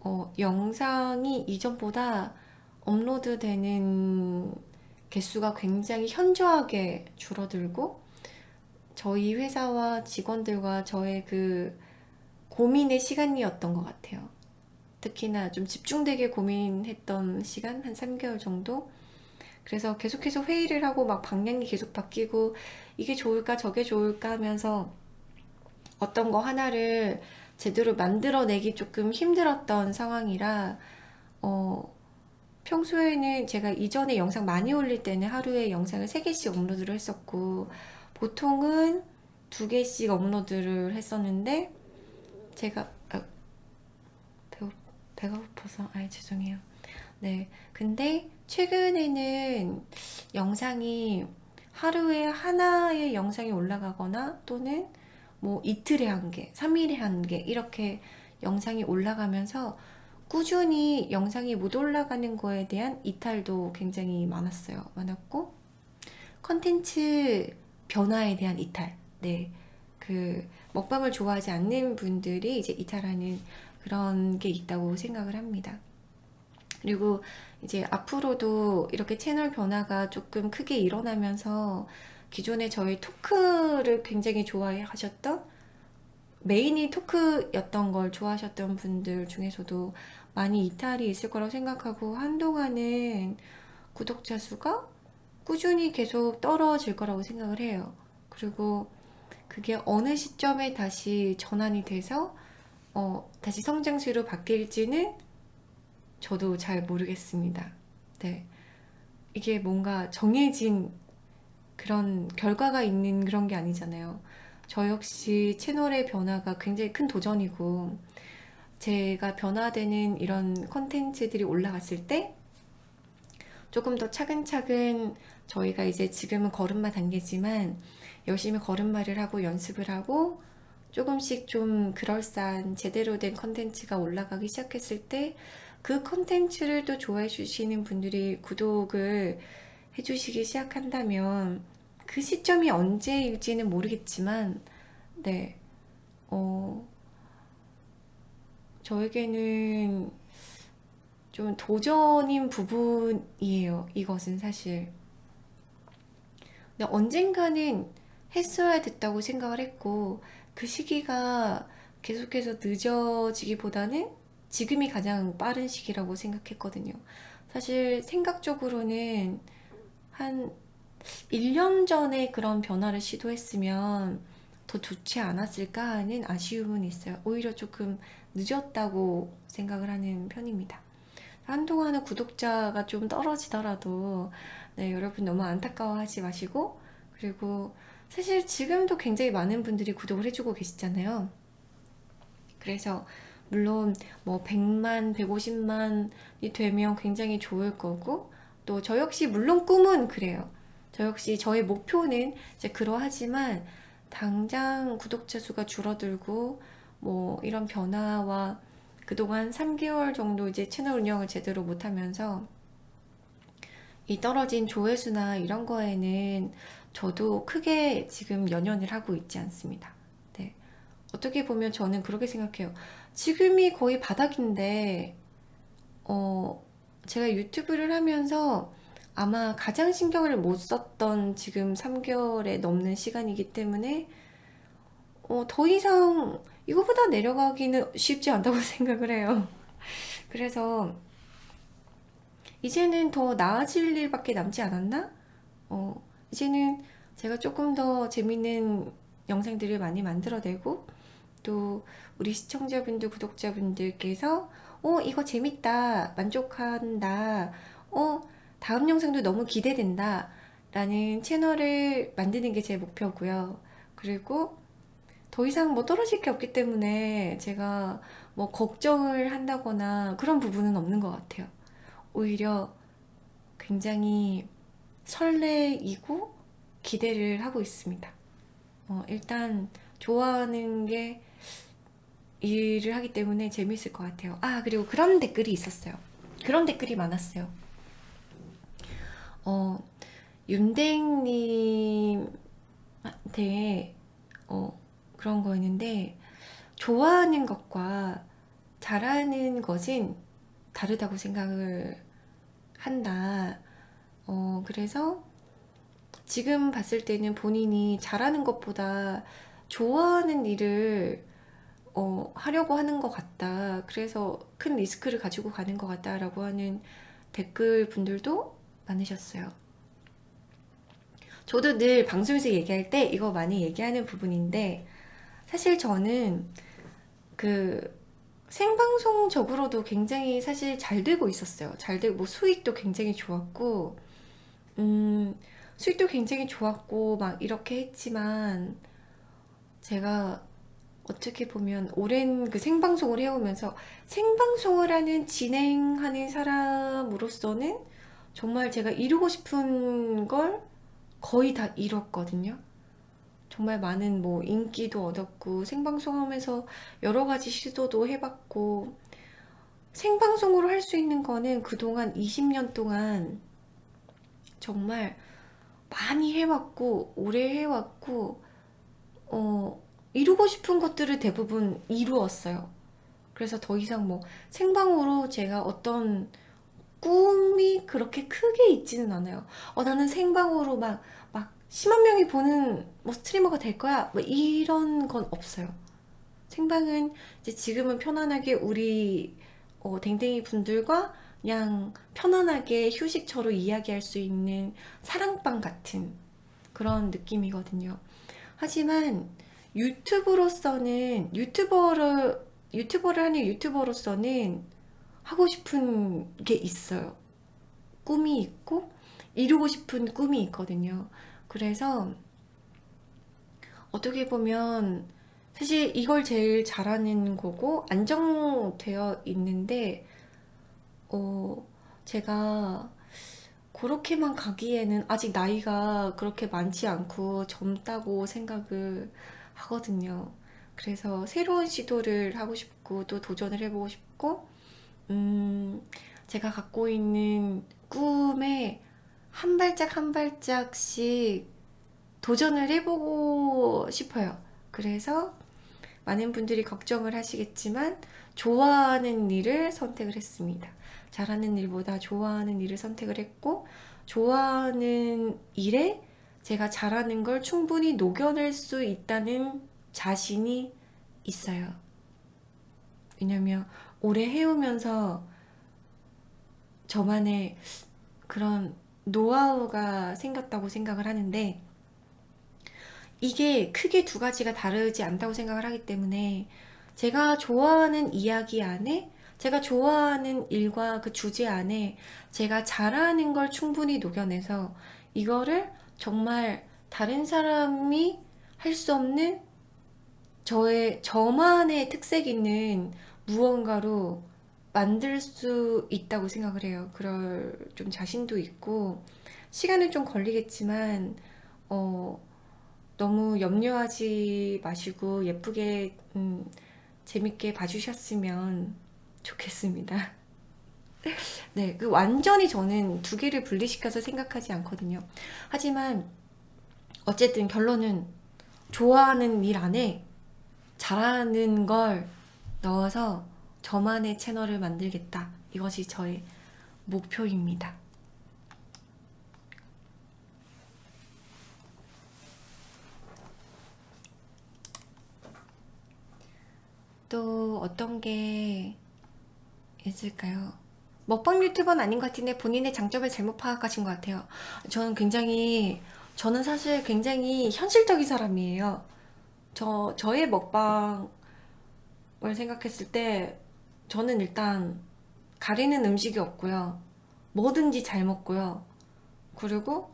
어, 영상이 이전보다 업로드 되는 개수가 굉장히 현저하게 줄어들고 저희 회사와 직원들과 저의 그 고민의 시간이었던 것 같아요. 특히나 좀 집중되게 고민했던 시간 한 3개월 정도 그래서 계속해서 회의를 하고 막 방향이 계속 바뀌고 이게 좋을까 저게 좋을까 하면서 어떤 거 하나를 제대로 만들어내기 조금 힘들었던 상황이라 어, 평소에는 제가 이전에 영상 많이 올릴 때는 하루에 영상을 3개씩 업로드를 했었고 보통은 2개씩 업로드를 했었는데 제가 아, 배고, 배가 고파서 아 죄송해요. 네. 근데 최근에는 영상이 하루에 하나의 영상이 올라가거나 또는 뭐 이틀에 한 개, 3일에 한 개 이렇게 영상이 올라가면서 꾸준히 영상이 못 올라가는 거에 대한 이탈도 굉장히 많았어요. 많았고 컨텐츠 변화에 대한 이탈. 네. 그 먹방을 좋아하지 않는 분들이 이제 이탈하는 그런 게 있다고 생각을 합니다. 그리고 이제 앞으로도 이렇게 채널 변화가 조금 크게 일어나면서 기존에 저희 토크를 굉장히 좋아해 하셨던 메인이 토크였던 걸 좋아하셨던 분들 중에서도 많이 이탈이 있을 거라고 생각하고 한동안은 구독자 수가 꾸준히 계속 떨어질 거라고 생각을 해요. 그리고 그게 어느 시점에 다시 전환이 돼서 어, 다시 성장세로 바뀔지는 저도 잘 모르겠습니다. 네. 이게 뭔가 정해진 그런 결과가 있는 그런 게 아니잖아요. 저 역시 채널의 변화가 굉장히 큰 도전이고 제가 변화되는 이런 컨텐츠들이 올라갔을 때 조금 더 차근차근 저희가 이제 지금은 걸음마 단계지만 열심히 걸음마를 하고 연습을 하고 조금씩 좀 그럴싸한 제대로 된 컨텐츠가 올라가기 시작했을 때 그 컨텐츠를 또 좋아해 주시는 분들이 구독을 해주시기 시작한다면 그 시점이 언제일지는 모르겠지만 네, 어, 저에게는 좀 도전인 부분이에요. 이것은 사실. 근데 언젠가는 했어야 됐다고 생각을 했고 그 시기가 계속해서 늦어지기보다는 지금이 가장 빠른 시기라고 생각했거든요. 사실 생각적으로는 한 1년 전에 그런 변화를 시도했으면 더 좋지 않았을까 하는 아쉬움은 있어요. 오히려 조금 늦었다고 생각을 하는 편입니다. 한동안은 구독자가 좀 떨어지더라도 네, 여러분 너무 안타까워하지 마시고 그리고 사실 지금도 굉장히 많은 분들이 구독을 해주고 계시잖아요. 그래서 물론 뭐 100만, 150만이 되면 굉장히 좋을 거고 또 저 역시 물론 꿈은 그래요. 저 역시 저의 목표는 이제 그러하지만 당장 구독자 수가 줄어들고 뭐 이런 변화와 그동안 3개월 정도 이제 채널 운영을 제대로 못하면서 이 떨어진 조회수나 이런 거에는 저도 크게 지금 연연을 하고 있지 않습니다. 네. 어떻게 보면 저는 그렇게 생각해요. 지금이 거의 바닥인데 어, 제가 유튜브를 하면서 아마 가장 신경을 못 썼던 지금 3개월에 넘는 시간이기 때문에 어, 더 이상 이거보다 내려가기는 쉽지 않다고 생각을 해요. 그래서 이제는 더 나아질 일밖에 남지 않았나? 어, 이제는 제가 조금 더 재밌는 영상들을 많이 만들어내고 또 우리 시청자분들, 구독자분들께서 어, 이거 재밌다, 만족한다, 어, 다음 영상도 너무 기대된다 라는 채널을 만드는 게 제 목표고요. 그리고 더 이상 뭐 떨어질 게 없기 때문에 제가 뭐 걱정을 한다거나 그런 부분은 없는 것 같아요. 오히려 굉장히 설레이고 기대를 하고 있습니다. 어, 일단 좋아하는 게 일을 하기 때문에 재밌을 것 같아요. 아 그리고 그런 댓글이 있었어요. 그런 댓글이 많았어요. 어, 윤댕님한테 어, 그런 거였는데 좋아하는 것과 잘하는 것은 다르다고 생각을 한다. 어, 그래서 지금 봤을 때는 본인이 잘하는 것보다 좋아하는 일을 어, 하려고 하는 것 같다. 그래서 큰 리스크를 가지고 가는 것 같다 라고 하는 댓글 분들도 많으셨어요. 저도 늘 방송에서 얘기할 때 이거 많이 얘기하는 부분인데 사실 저는 그 생방송적으로도 굉장히 사실 잘 되고 있었어요. 잘 되고 뭐 수익도 굉장히 좋았고 음 수익도 굉장히 좋았고 막 이렇게 했지만 제가 어떻게 보면 오랜 그 생방송을 해오면서 생방송을 하는 진행하는 사람으로서는 정말 제가 이루고 싶은 걸 거의 다 이뤘거든요. 정말 많은 뭐 인기도 얻었고 생방송 하면서 여러 가지 시도도 해봤고 생방송으로 할 수 있는 거는 그동안 20년 동안 정말 많이 해왔고 오래 해왔고 어, 이루고 싶은 것들을 대부분 이루었어요. 그래서 더 이상 뭐 생방으로 제가 어떤 꿈이 그렇게 크게 있지는 않아요. 어, 나는 생방으로 막, 막 10만 명이 보는 뭐 스트리머가 될 거야 뭐 이런 건 없어요 생방은 이제 지금은 편안하게 우리 어, 댕댕이 분들과 그냥 편안하게 휴식처로 이야기할 수 있는 사랑방 같은 그런 느낌이거든요 하지만 유튜브로서는 유튜버를 유튜버를 하는 유튜버로서는 하고 싶은 게 있어요. 꿈이 있고 이루고 싶은 꿈이 있거든요. 그래서 어떻게 보면 사실 이걸 제일 잘하는 거고 안정되어 있는데 어 제가 그렇게만 가기에는 아직 나이가 그렇게 많지 않고 젊다고 생각을 하거든요. 그래서 새로운 시도를 하고 싶고 또 도전을 해보고 싶고 음 제가 갖고 있는 꿈에 한 발짝 한 발짝씩 도전을 해보고 싶어요. 그래서 많은 분들이 걱정을 하시겠지만 좋아하는 일을 선택을 했습니다. 잘하는 일보다 좋아하는 일을 선택을 했고 좋아하는 일에 제가 잘하는 걸 충분히 녹여낼 수 있다는 자신이 있어요. 왜냐면 오래 해오면서 저만의 그런 노하우가 생겼다고 생각을 하는데 이게 크게 두 가지가 다르지 않다고 생각을 하기 때문에 제가 좋아하는 이야기 안에 제가 좋아하는 일과 그 주제 안에 제가 잘하는 걸 충분히 녹여내서 이거를 정말 다른 사람이 할 수 없는 저의 저만의 특색 있는 무언가로 만들 수 있다고 생각을 해요. 그럴 좀 자신도 있고 시간은 좀 걸리겠지만 어, 너무 염려하지 마시고 예쁘게 음, 재밌게 봐주셨으면 좋겠습니다. 네, 그 완전히 저는 두 개를 분리시켜서 생각하지 않거든요. 하지만 어쨌든 결론은 좋아하는 일 안에 잘하는 걸 넣어서 저만의 채널을 만들겠다. 이것이 저의 목표입니다. 또 어떤 게 있을까요? 먹방 유튜버는 아닌 것 같은데 본인의 장점을 잘못 파악하신 것 같아요. 저는 굉장히 저는 사실 굉장히 현실적인 사람이에요. 저 저의 먹방을 생각했을 때 저는 일단 가리는 음식이 없고요. 뭐든지 잘 먹고요. 그리고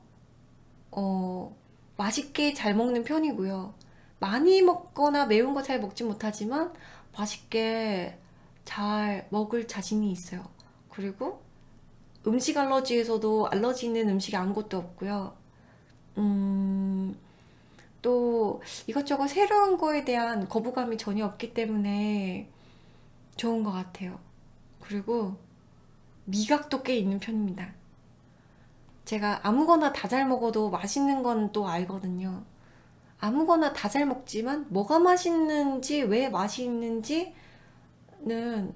어 맛있게 잘 먹는 편이고요. 많이 먹거나 매운 거 잘 먹지 못하지만 맛있게 잘 먹을 자신이 있어요. 그리고 음식 알러지에서도 알러지 있는 음식이 아무것도 없고요. 음, 또 이것저것 새로운 거에 대한 거부감이 전혀 없기 때문에 좋은 것 같아요. 그리고 미각도 꽤 있는 편입니다. 제가 아무거나 다 잘 먹어도 맛있는 건 또 알거든요. 아무거나 다 잘 먹지만 뭐가 맛있는지 왜 맛있는지 는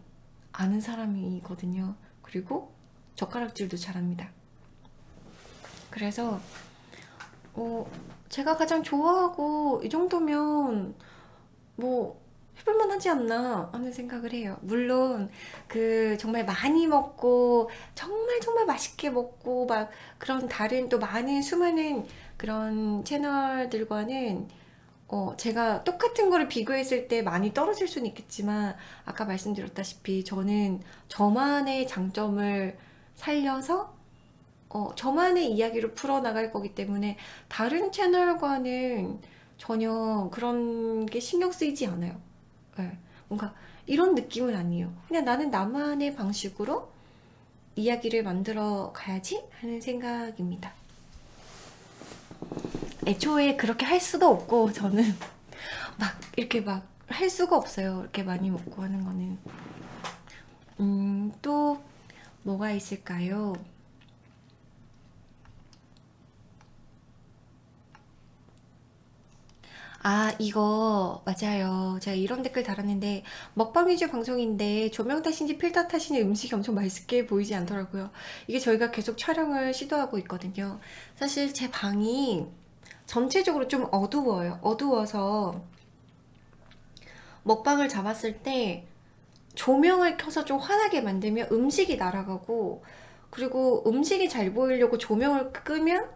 아는 사람이거든요. 그리고 젓가락질도 잘합니다. 그래서 어, 제가 가장 좋아하고 이 정도면 뭐 해볼만 하지 않나 하는 생각을 해요. 물론 그 정말 많이 먹고 정말 정말 맛있게 먹고 막 그런 다른 또 많은 수많은 그런 채널들과는 어, 제가 똑같은 거를 비교했을 때 많이 떨어질 수는 있겠지만 아까 말씀드렸다시피 저는 저만의 장점을 살려서 어, 저만의 이야기로 풀어나갈 거기 때문에 다른 채널과는 전혀 그런 게 신경 쓰이지 않아요. 네, 뭔가 이런 느낌은 아니에요. 그냥 나는 나만의 방식으로 이야기를 만들어 가야지 하는 생각입니다. 애초에 그렇게 할 수도 없고 저는 막 이렇게 막 할 수가 없어요. 이렇게 많이 먹고 하는 거는. 음, 또 뭐가 있을까요? 아 이거 맞아요 제가 이런 댓글 달았는데 먹방 위주 방송인데 조명 탓인지 필터 탓인지 음식이 엄청 맛있게 보이지 않더라고요 이게 저희가 계속 촬영을 시도하고 있거든요 사실 제 방이 전체적으로 좀 어두워요 어두워서 먹방을 잡았을 때 조명을 켜서 좀 환하게 만들면 음식이 날아가고 그리고 음식이 잘 보이려고 조명을 끄면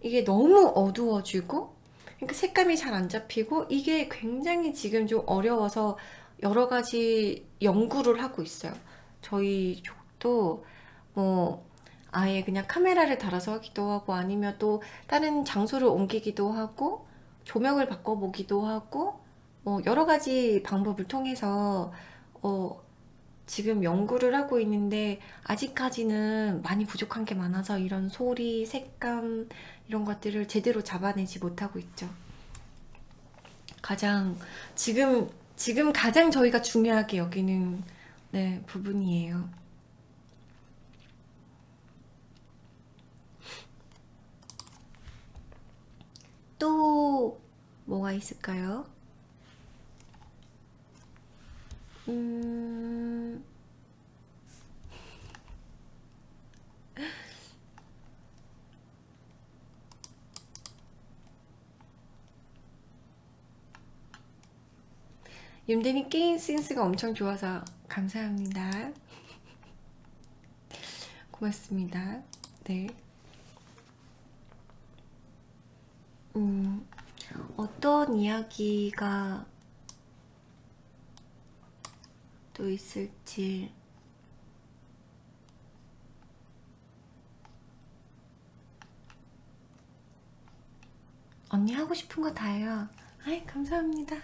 이게 너무 어두워지고 그러니까 색감이 잘 안 잡히고 이게 굉장히 지금 좀 어려워서 여러 가지 연구를 하고 있어요. 저희 쪽도 뭐 아예 그냥 카메라를 달아서 하기도 하고 아니면 또 다른 장소를 옮기기도 하고 조명을 바꿔보기도 하고 뭐 여러 가지 방법을 통해서 어 지금 연구를 하고 있는데 아직까지는 많이 부족한 게 많아서 이런 소리, 색감 이런 것들을 제대로 잡아내지 못하고 있죠. 가장 지금 지금 가장 저희가 중요하게 여기는 네, 부분이에요. 뭐가 있을까요? 음... 윤대님 게임 센스가 엄청 좋아서 감사합니다. 고맙습니다. 네. 음, 어떤 이야기가 또 있을지. 언니 하고 싶은 거 다해요. 아이, 감사합니다.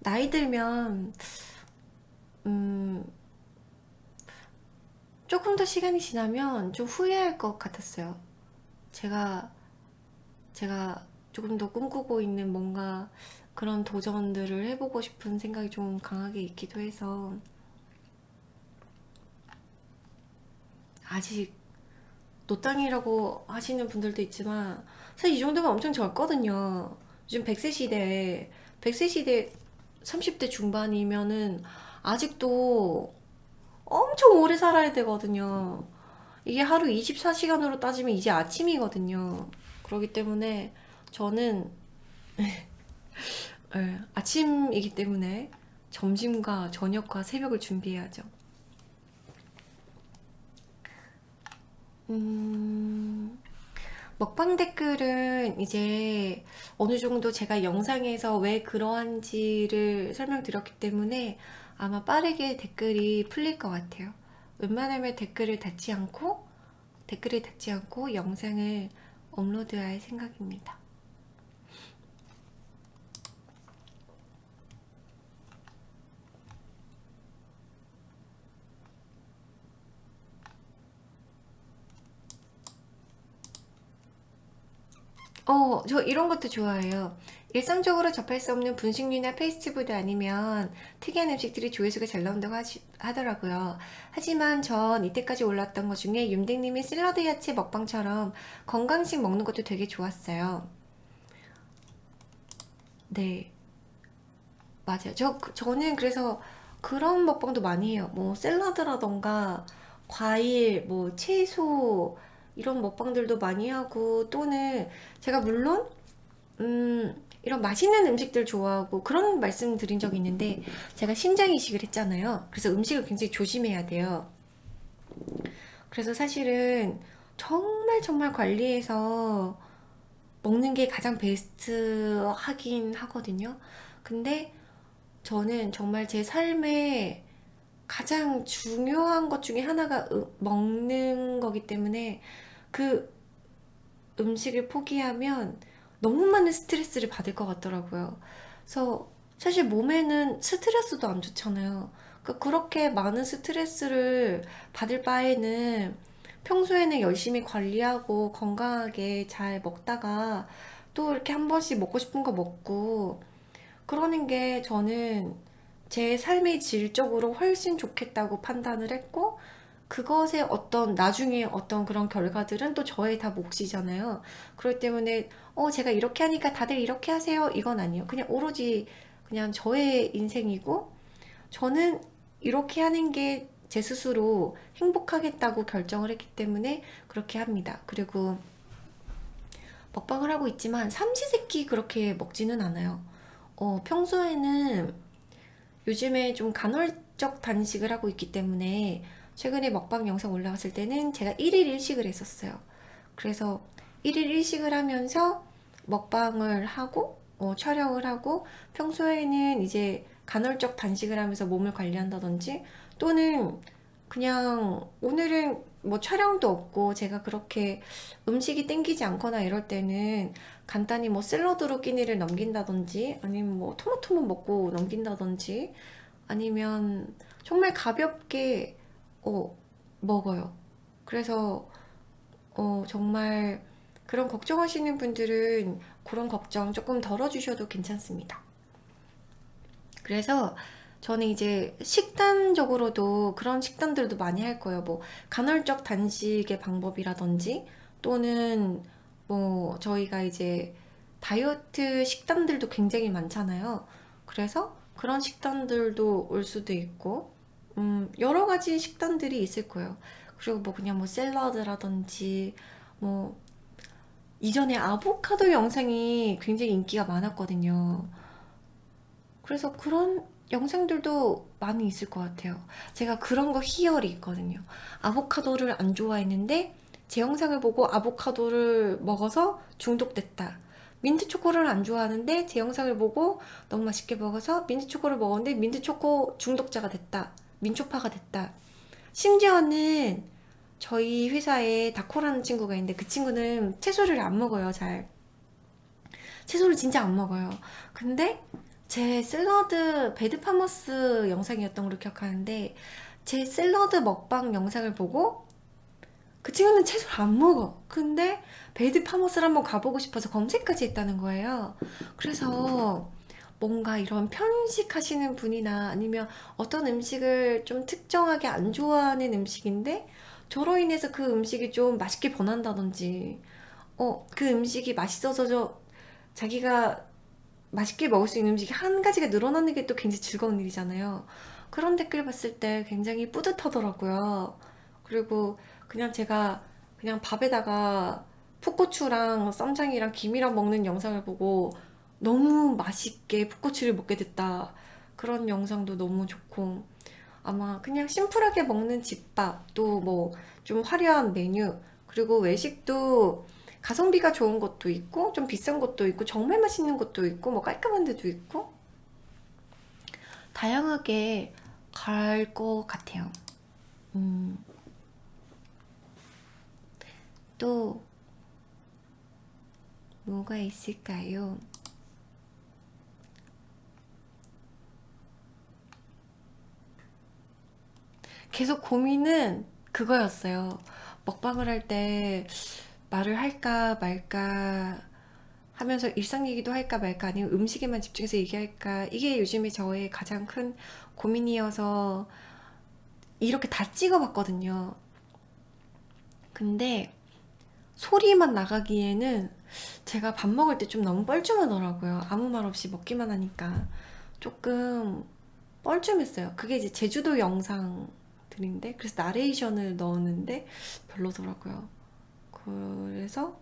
나이 들면, 음, 조금 더 시간이 지나면 좀 후회할 것 같았어요. 제가, 제가 조금 더 꿈꾸고 있는 뭔가 그런 도전들을 해보고 싶은 생각이 좀 강하게 있기도 해서 아직 노땅이라고 하시는 분들도 있지만 사실 이 정도면 엄청 젊거든요. 요즘 100세 시대에 100세 시대 30대 중반이면은 아직도 엄청 오래 살아야 되거든요. 이게 하루 24시간으로 따지면 이제 아침이거든요. 그렇기 때문에 저는 네, 아침이기 때문에 점심과 저녁과 새벽을 준비해야죠. 음, 먹방 댓글은 이제 어느 정도 제가 영상에서 왜 그러한지를 설명드렸기 때문에 아마 빠르게 댓글이 풀릴 것 같아요. 웬만하면 댓글을 닫지 않고 댓글을 닫지 않고 영상을 업로드할 생각입니다. 어, 저 이런 것도 좋아해요. 일상적으로 접할 수 없는 분식류나 패스트푸드 아니면 특이한 음식들이 조회수가 잘 나온다고 하시, 하더라고요. 하지만 전 이때까지 올랐던 것 중에 윤댕님이 샐러드 야채 먹방처럼 건강식 먹는 것도 되게 좋았어요. 네, 맞아요. 저, 저는 그래서 그런 먹방도 많이 해요. 뭐 샐러드라던가 과일, 뭐 채소 이런 먹방들도 많이 하고 또는 제가 물론 음, 이런 맛있는 음식들 좋아하고 그런 말씀 드린 적이 있는데 제가 신장 이식을 했잖아요. 그래서 음식을 굉장히 조심해야 돼요. 그래서 사실은 정말 정말 관리해서 먹는 게 가장 베스트 하긴 하거든요. 근데 저는 정말 제 삶에 가장 중요한 것 중에 하나가 으- 먹는 거기 때문에 그 음식을 포기하면 너무 많은 스트레스를 받을 것 같더라고요. 그래서 사실 몸에는 스트레스도 안 좋잖아요. 그러니까 그렇게 많은 스트레스를 받을 바에는 평소에는 열심히 관리하고 건강하게 잘 먹다가 또 이렇게 한 번씩 먹고 싶은 거 먹고 그러는 게 저는 제 삶의 질적으로 훨씬 좋겠다고 판단을 했고 그것의 어떤 나중에 어떤 그런 결과들은 또 저의 다 몫이잖아요. 그렇기 때문에 어 제가 이렇게 하니까 다들 이렇게 하세요. 이건 아니에요. 그냥 오로지 그냥 저의 인생이고 저는 이렇게 하는 게 제 스스로 행복하겠다고 결정을 했기 때문에 그렇게 합니다. 그리고 먹방을 하고 있지만 삼시세끼 그렇게 먹지는 않아요. 어, 평소에는 요즘에 좀 간헐적 단식을 하고 있기 때문에 최근에 먹방 영상 올라왔을 때는 제가 1일 1식을 했었어요. 그래서 1일 1식을 하면서 먹방을 하고 어, 촬영을 하고 평소에는 이제 간헐적 단식을 하면서 몸을 관리한다든지 또는 그냥 오늘은 뭐 촬영도 없고 제가 그렇게 음식이 땡기지 않거나 이럴 때는 간단히 뭐 샐러드로 끼니를 넘긴다든지 아니면 뭐 토마토만 먹고 넘긴다든지 아니면 정말 가볍게 어, 먹어요. 그래서 어, 정말 그런 걱정하시는 분들은 그런 걱정 조금 덜어주셔도 괜찮습니다. 그래서 저는 이제 식단적으로도 그런 식단들도 많이 할 거예요. 뭐 간헐적 단식의 방법이라든지 또는 뭐 저희가 이제 다이어트 식단들도 굉장히 많잖아요. 그래서 그런 식단들도 올 수도 있고, 음, 여러 가지 식단들이 있을 거예요. 그리고 뭐 그냥 뭐 샐러드라든지, 뭐, 이전에 아보카도 영상이 굉장히 인기가 많았거든요. 그래서 그런 영상들도 많이 있을 것 같아요. 제가 그런 거 희열이 있거든요. 아보카도를 안 좋아했는데 제 영상을 보고 아보카도를 먹어서 중독됐다. 민트 초코를 안 좋아하는데 제 영상을 보고 너무 맛있게 먹어서 민트 초코를 먹었는데 민트 초코 중독자가 됐다. 민초파가 됐다. 심지어는 저희 회사에 다코라는 친구가 있는데 그 친구는 채소를 안 먹어요, 잘. 채소를 진짜 안 먹어요. 근데 제 샐러드 배드 파머스 영상이었던 걸로 기억하는데 제 샐러드 먹방 영상을 보고 그 친구는 채소를 안 먹어. 근데 배드 파머스를 한번 가보고 싶어서 검색까지 했다는 거예요. 그래서 뭔가 이런 편식 하시는 분이나 아니면 어떤 음식을 좀 특정하게 안 좋아하는 음식인데 저로 인해서 그 음식이 좀 맛있게 변한다든지 어, 그 음식이 맛있어서 저 자기가 맛있게 먹을 수 있는 음식이 한 가지가 늘어나는 게 또 굉장히 즐거운 일이잖아요. 그런 댓글 봤을 때 굉장히 뿌듯하더라고요. 그리고 그냥 제가 그냥 밥에다가 풋고추랑 쌈장이랑 김이랑 먹는 영상을 보고 너무 맛있게 풋고추를 먹게 됐다. 그런 영상도 너무 좋고 아마 그냥 심플하게 먹는 집밥 또 뭐 좀 화려한 메뉴 그리고 외식도 가성비가 좋은 것도 있고 좀 비싼 것도 있고 정말 맛있는 것도 있고 뭐 깔끔한 데도 있고 다양하게 갈 것 같아요. 음, 또 뭐가 있을까요? 계속 고민은 그거였어요. 먹방을 할 때 말을 할까 말까 하면서 일상 얘기도 할까 말까 아니면 음식에만 집중해서 얘기할까 이게 요즘에 저의 가장 큰 고민이어서 이렇게 다 찍어봤거든요. 근데 소리만 나가기에는 제가 밥 먹을 때 좀 너무 뻘쭘하더라고요. 아무 말 없이 먹기만 하니까 조금 뻘쭘했어요. 그게 이제 제주도 영상 들인데 그래서 나레이션을 넣었는데 별로더라고요. 그래서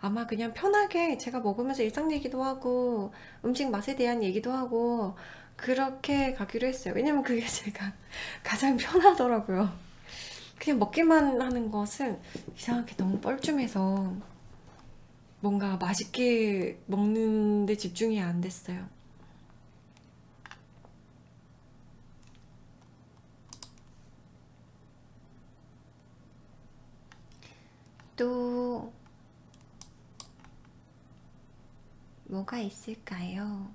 아마 그냥 편하게 제가 먹으면서 일상 얘기도 하고 음식 맛에 대한 얘기도 하고 그렇게 가기로 했어요. 왜냐면 그게 제가 가장 편하더라고요. 그냥 먹기만 하는 것은 이상하게 너무 뻘쭘해서 뭔가 맛있게 먹는데 집중이 안 됐어요. 또 뭐가 있을까요?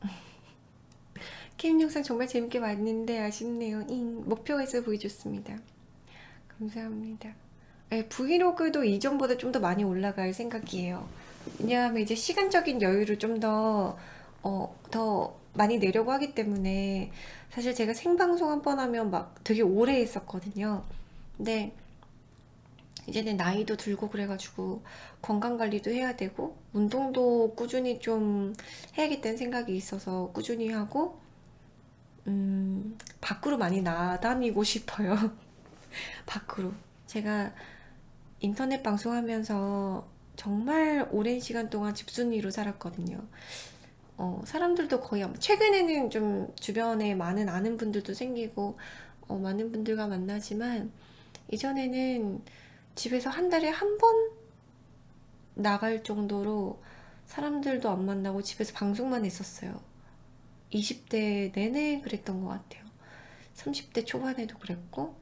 게임 영상 정말 재밌게 봤는데 아쉽네요. 잉, 목표가 있어 보이 좋습니다. 감사합니다. 네, 브이로그도 이전보다 좀 더 많이 올라갈 생각이에요. 왜냐하면 이제 시간적인 여유를 좀 더, 어, 더 많이 내려고 하기 때문에 사실 제가 생방송 한 번 하면 막 되게 오래 했었거든요. 근데 이제는 나이도 들고 그래가지고 건강관리도 해야 되고 운동도 꾸준히 좀 해야겠다는 생각이 있어서 꾸준히 하고 음, 밖으로 많이 나다니고 싶어요. 밖으로. 제가 인터넷 방송하면서 정말 오랜 시간 동안 집순이로 살았거든요. 어, 사람들도 거의 최근에는 좀 주변에 많은 아는 분들도 생기고 어, 많은 분들과 만나지만 이전에는 집에서 한 달에 한 번 나갈 정도로 사람들도 안 만나고 집에서 방송만 했었어요. 20대 내내 그랬던 것 같아요. 30대 초반에도 그랬고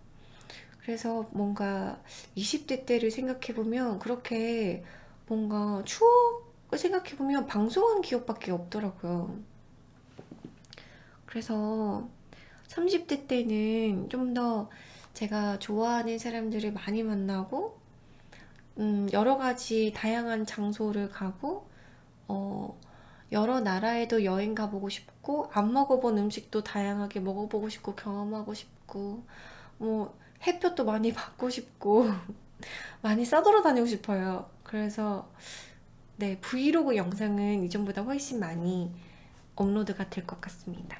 그래서 뭔가 20대 때를 생각해보면 그렇게 뭔가 추억을 생각해보면 방송한 기억밖에 없더라고요. 그래서 30대 때는 좀 더 제가 좋아하는 사람들을 많이 만나고 음, 여러 가지 다양한 장소를 가고 어, 여러 나라에도 여행 가보고 싶고 안 먹어본 음식도 다양하게 먹어보고 싶고 경험하고 싶고 뭐 햇볕도 많이 받고 싶고 많이 싸돌아 다니고 싶어요. 그래서 네, 브이로그 영상은 이전보다 훨씬 많이 업로드가 될 것 같습니다.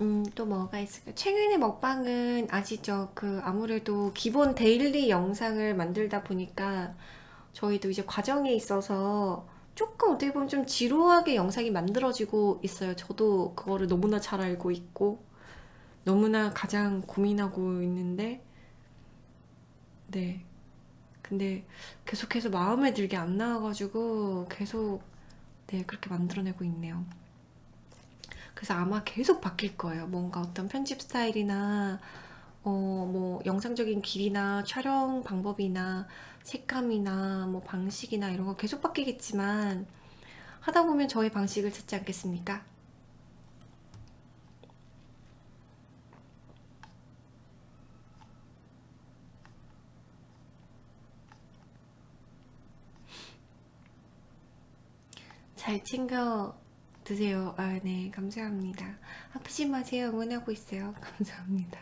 음, 또 뭐가 있을까요? 최근에 먹방은 아시죠? 그 아무래도 기본 데일리 영상을 만들다 보니까 저희도 이제 과정에 있어서 조금 어떻게 보면 좀 지루하게 영상이 만들어지고 있어요. 저도 그거를 너무나 잘 알고 있고 너무나 가장 고민하고 있는데 네. 근데 계속해서 마음에 들게 안 나와가지고 계속 네, 그렇게 만들어내고 있네요. 그래서 아마 계속 바뀔 거예요. 뭔가 어떤 편집 스타일이나 어, 뭐 영상적인 길이나 촬영 방법이나 색감이나 뭐 방식이나 이런 거 계속 바뀌겠지만 하다 보면 저의 방식을 찾지 않겠습니까? 잘 챙겨 드세요. 아, 네, 감사합니다. 아프지 마세요. 응원하고 있어요. 감사합니다.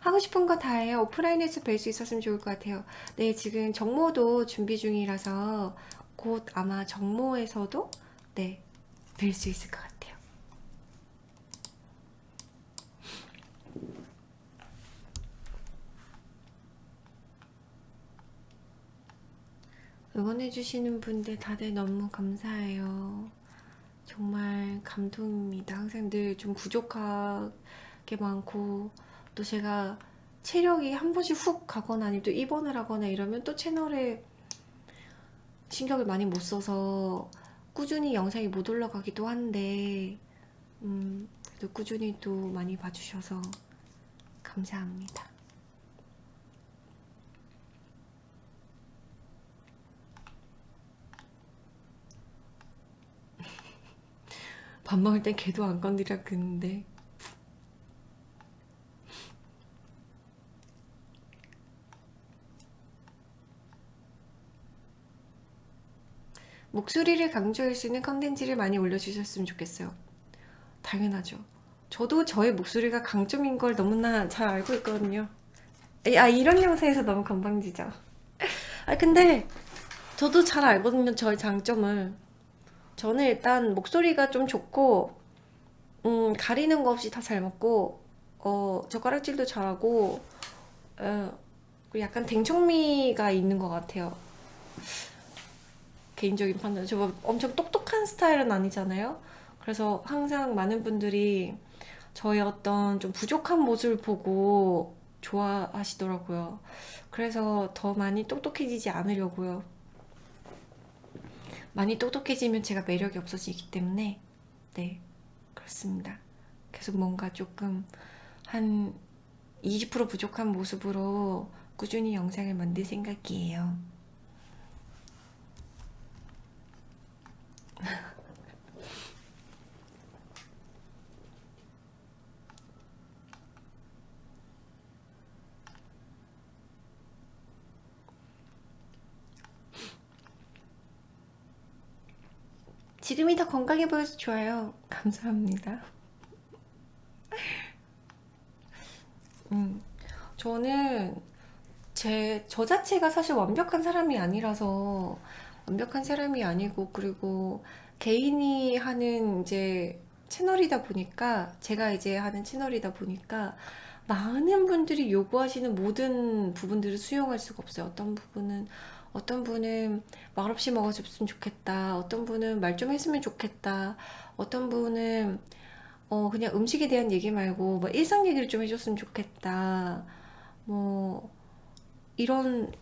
하고 싶은 거 다 해요. 오프라인에서 뵐 수 있었으면 좋을 것 같아요. 네, 지금 정모도 준비 중이라서 곧 아마 정모에서도 네, 뵐 수 있을 것 같아요. 응원해주시는 분들 다들 너무 감사해요. 정말 감동입니다. 항상 늘 좀 부족하게 많고 또 제가 체력이 한 번씩 훅 가거나 아니면 또 입원을 하거나 이러면 또 채널에 신경을 많이 못 써서 꾸준히 영상이 못 올라가기도 한데 음, 그래도 꾸준히 또 많이 봐주셔서 감사합니다. 밥 먹을 땐 걔도 안 건드려 그는데. 목소리를 강조할 수 있는 컨텐츠를 많이 올려주셨으면 좋겠어요. 당연하죠. 저도 저의 목소리가 강점인 걸 너무나 잘 알고 있거든요. 아 이런 영상에서 너무 건방지죠. 아 근데 저도 잘 알거든요 저의 장점을 저는 일단 목소리가 좀 좋고 음, 가리는 거 없이 다 잘 먹고 어, 젓가락질도 잘하고 어, 약간 댕청미가 있는 것 같아요. 개인적인 판단. 저뭐 엄청 똑똑한 스타일은 아니잖아요? 그래서 항상 많은 분들이 저의 어떤 좀 부족한 모습을 보고 좋아하시더라고요. 그래서 더 많이 똑똑해지지 않으려고요 많이 똑똑해지면 제가 매력이 없어지기 때문에 네 그렇습니다. 계속 뭔가 조금 한 20% 부족한 모습으로 꾸준히 영상을 만들 생각이에요 지금이 더 건강해 보여서 좋아요. 감사합니다. 음, 저는 제, 저 자체가 사실 완벽한 사람이 아니라서 완벽한 사람이 아니고 그리고 개인이 하는 이제 채널이다 보니까 제가 이제 하는 채널이다 보니까 많은 분들이 요구하시는 모든 부분들을 수용할 수가 없어요. 어떤 부분은 어떤 분은 말없이 먹어줬으면 좋겠다. 어떤 분은 말 좀 했으면 좋겠다. 어떤 분은 어 그냥 음식에 대한 얘기 말고 뭐 일상 얘기를 좀 해줬으면 좋겠다. 뭐 이런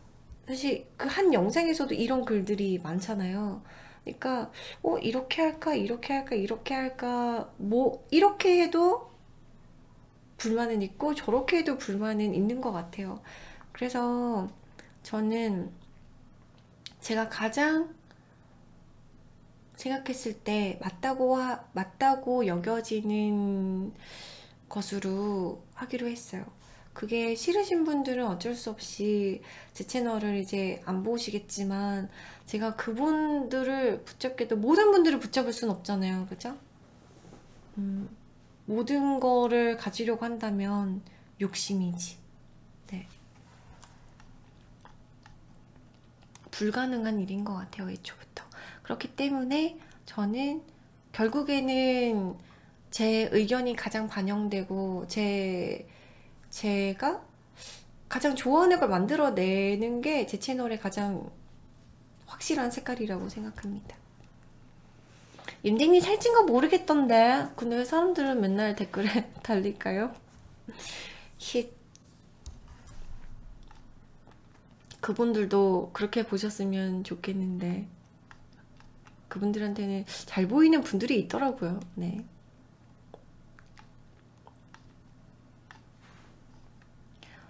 사실 그 한 영상에서도 이런 글들이 많잖아요. 그러니까 어 이렇게 할까 이렇게 할까 이렇게 할까 뭐 이렇게 해도 불만은 있고 저렇게 해도 불만은 있는 것 같아요. 그래서 저는 제가 가장 생각했을 때 맞다고 하, 맞다고 여겨지는 것으로 하기로 했어요. 그게 싫으신 분들은 어쩔 수 없이 제 채널을 이제 안 보시겠지만 제가 그분들을 붙잡게도 모든 분들을 붙잡을 순 없잖아요. 그죠? 음, 모든 거를 가지려고 한다면 욕심이지. 불가능한 일인 것 같아요. 애초부터. 그렇기 때문에 저는 결국에는 제 의견이 가장 반영되고 제 제가 가장 좋아하는 걸 만들어내는 게 제 채널의 가장 확실한 색깔이라고 생각합니다. 임댕이 살찐 거 모르겠던데 근데 왜 사람들은 맨날 댓글에 달릴까요? 힛 그분들도 그렇게 보셨으면 좋겠는데 그분들한테는 잘 보이는 분들이 있더라고요. 네.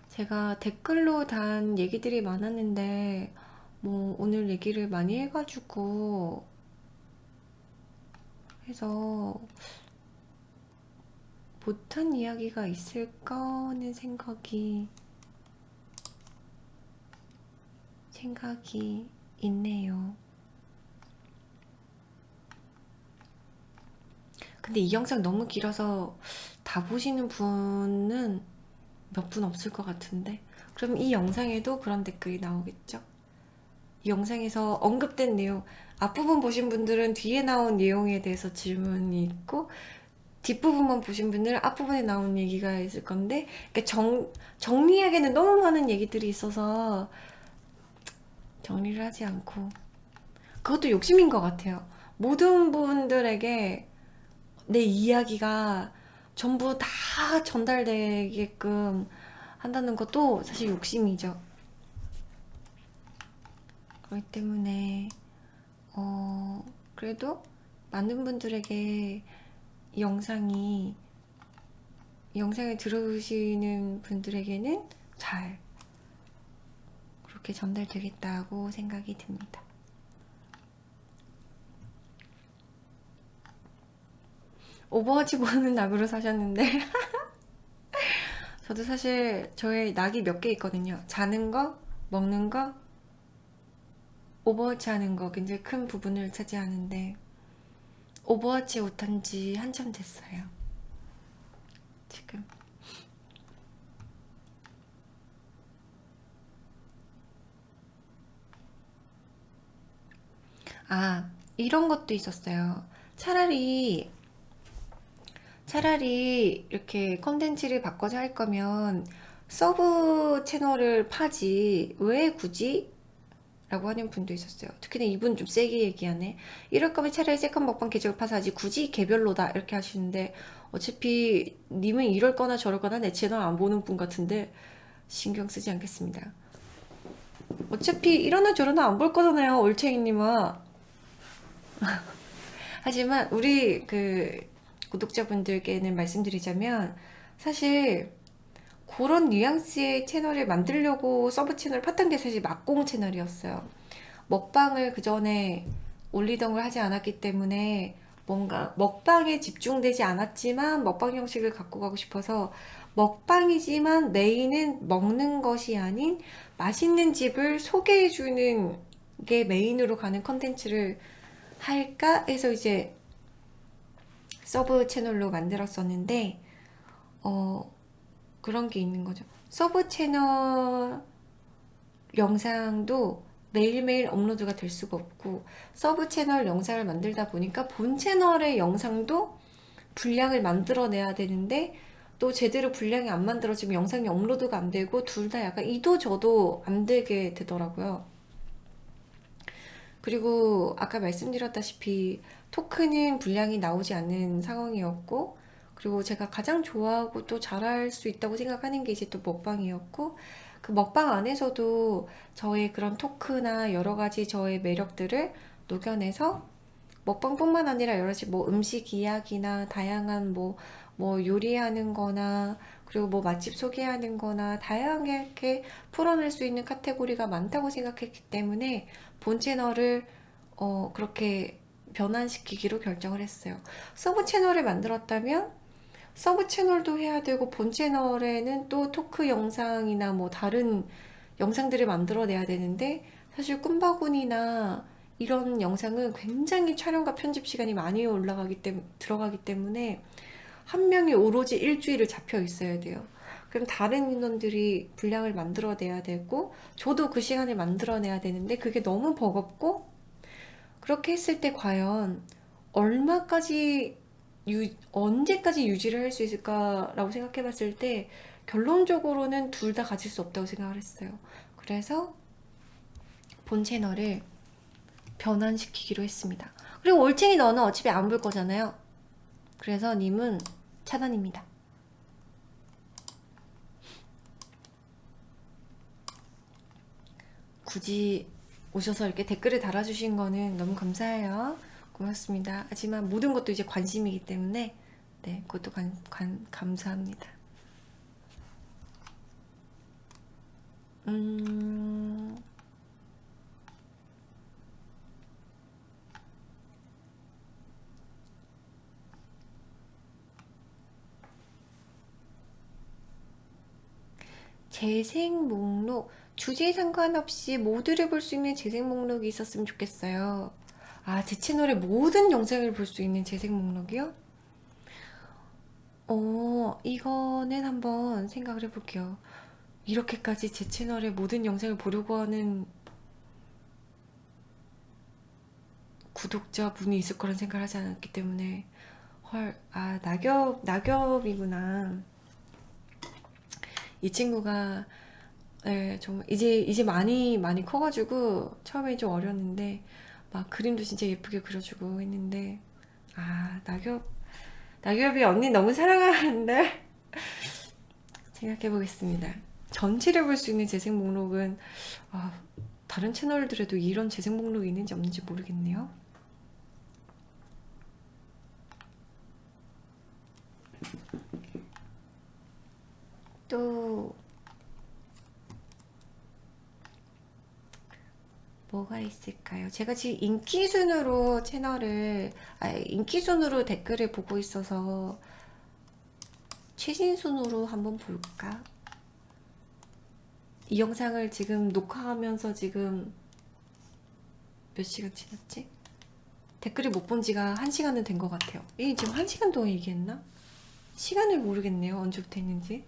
제가 댓글로 단 얘기들이 많았는데 뭐 오늘 얘기를 많이 해가지고 해서 못한 이야기가 있을까 하는 생각이 생각이 있네요. 근데 이 영상 너무 길어서 다 보시는 분은 몇 분 없을 것 같은데 그럼 이 영상에도 그런 댓글이 나오겠죠? 이 영상에서 언급된 내용 앞부분 보신 분들은 뒤에 나온 내용에 대해서 질문이 있고 뒷부분만 보신 분들은 앞부분에 나온 얘기가 있을 건데 그러니까 정, 정리하기에는 너무 많은 얘기들이 있어서 정리를 하지 않고. 그것도 욕심인 것 같아요. 모든 분들에게 내 이야기가 전부 다 전달되게끔 한다는 것도 사실 욕심이죠. 그렇기 때문에 어 그래도 많은 분들에게 이 영상이 이 영상을 들으시는 분들에게는 잘 그렇게 전달되겠다고 생각이 듭니다. 오버워치 보는 낙으로 사셨는데 저도 사실 저의 낙이 몇 개 있거든요. 자는 거, 먹는 거, 오버워치 하는 거 굉장히 큰 부분을 차지하는데 오버워치 못한 지 한참 됐어요. 지금. 아, 이런 것도 있었어요. 차라리 차라리 이렇게 컨텐츠를 바꿔서 할 거면 sub 채널을 파지. 왜 굳이? 라고 하는 분도 있었어요. 특히나 이분 좀 세게 얘기하네. 이럴 거면 차라리 second 먹방 계정을 파서 하지. 굳이 개별로다. 이렇게 하시는데 어차피 님은 이럴 거나 저럴 거나 내 채널 안 보는 분 같은데 신경 쓰지 않겠습니다. 어차피 이러나 저러나 안 볼 거잖아요 올챙이님은 하지만 우리 그 구독자분들께는 말씀드리자면 사실 그런 뉘앙스의 채널을 만들려고 서브 채널 팠던 게 사실 막공 채널이었어요. 먹방을 그 전에 올리던 걸 하지 않았기 때문에 뭔가 먹방에 집중되지 않았지만 먹방 형식을 갖고 가고 싶어서 먹방이지만 메인은 먹는 것이 아닌 맛있는 집을 소개해주는 게 메인으로 가는 컨텐츠를 할까? 해서 이제 서브 채널로 만들었었는데 어 그런 게 있는 거죠. 서브 채널 영상도 매일매일 업로드가 될 수가 없고 서브 채널 영상을 만들다 보니까 본 채널의 영상도 분량을 만들어내야 되는데 또 제대로 분량이 안 만들어지면 영상이 업로드가 안 되고 둘 다 약간 이도 저도 안 되게 되더라고요 그리고 아까 말씀드렸다시피 토크는 분량이 나오지 않는 상황이었고 그리고 제가 가장 좋아하고 또 잘할 수 있다고 생각하는 게 이제 또 먹방이었고 그 먹방 안에서도 저의 그런 토크나 여러 가지 저의 매력들을 녹여내서 먹방뿐만 아니라 여러 가지 뭐 음식 이야기나 다양한 뭐, 뭐 요리하는 거나 그리고 뭐 맛집 소개하는 거나 다양하게 풀어낼 수 있는 카테고리가 많다고 생각했기 때문에 본 채널을 어, 그렇게 변환시키기로 결정을 했어요. 서브 채널을 만들었다면 서브 채널도 해야 되고 본 채널에는 또 토크 영상이나 뭐 다른 영상들을 만들어내야 되는데 사실 꿈바구니나 이런 영상은 굉장히 촬영과 편집 시간이 많이 올라가기 때문에 들어가기 때문에 한 명이 오로지 일주일을 잡혀 있어야 돼요. 그럼 다른 인원들이 분량을 만들어내야 되고 저도 그 시간에 만들어내야 되는데 그게 너무 버겁고 그렇게 했을 때 과연 얼마까지 유, 언제까지 유지를 할 수 있을까라고 생각해 봤을 때 결론적으로는 둘 다 가질 수 없다고 생각을 했어요. 그래서 본 채널을 변환시키기로 했습니다. 그리고 올챙이 너는 어차피 안 볼 거잖아요. 그래서 님은 차단입니다. 굳이 오셔서 이렇게 댓글을 달아주신 거는 너무 감사해요. 고맙습니다. 하지만 모든 것도 이제 관심이기 때문에 네, 그것도 관, 관, 감사합니다. 음... 재생 목록 주제에 상관없이 모두를 볼 수 있는 재생 목록이 있었으면 좋겠어요. 아, 제 채널의 모든 영상을 볼 수 있는 재생 목록이요? 어, 이거는 한번 생각을 해볼게요. 이렇게까지 제 채널의 모든 영상을 보려고 하는 구독자분이 있을 거란 생각을 하지 않았기 때문에 헐, 아, 낙엽, 낙엽이구나. 이 친구가 네, 정말 이제 이제 많이 많이 커가지고 처음에 좀 어렸는데 막 그림도 진짜 예쁘게 그려주고 했는데 아 낙엽 낙엽이 언니 너무 사랑하는데 생각해 보겠습니다. 전체를 볼 수 있는 재생 목록은 아, 다른 채널들에도 이런 재생 목록이 있는지 없는지 모르겠네요. 또 뭐가 있을까요? 제가 지금 인기 순으로 채널을 아 인기 순으로 댓글을 보고 있어서 최신 순으로 한번 볼까? 이 영상을 지금 녹화하면서 지금 몇 시간 지났지? 댓글을 못 본 지가 한 시간은 된 것 같아요. 이 지금 한 시간 동안 얘기했나? 시간을 모르겠네요. 언제부터 했는지.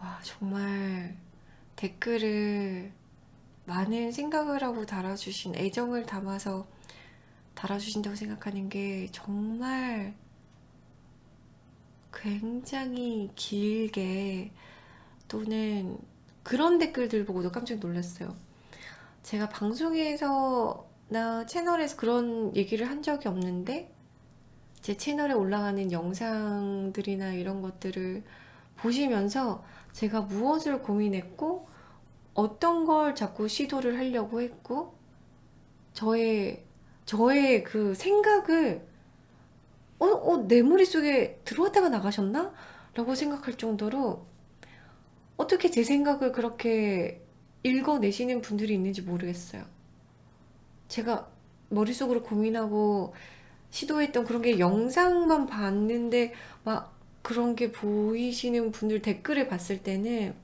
와, 정말 댓글을 많은 생각을 하고 달아주신 애정을 담아서 달아주신다고 생각하는 게 정말 굉장히 길게 또는 그런 댓글들 보고도 깜짝 놀랐어요. 제가 방송에서 나 채널에서 그런 얘기를 한 적이 없는데 제 채널에 올라가는 영상들이나 이런 것들을 보시면서 제가 무엇을 고민했고 어떤 걸 자꾸 시도를 하려고 했고 저의 저의 그 생각을 어, 어, 내 머릿속에 들어왔다가 나가셨나? 라고 생각할 정도로 어떻게 제 생각을 그렇게 읽어내시는 분들이 있는지 모르겠어요. 제가 머릿속으로 고민하고 시도했던 그런 게 영상만 봤는데 막 그런 게 보이시는 분들 댓글을 봤을 때는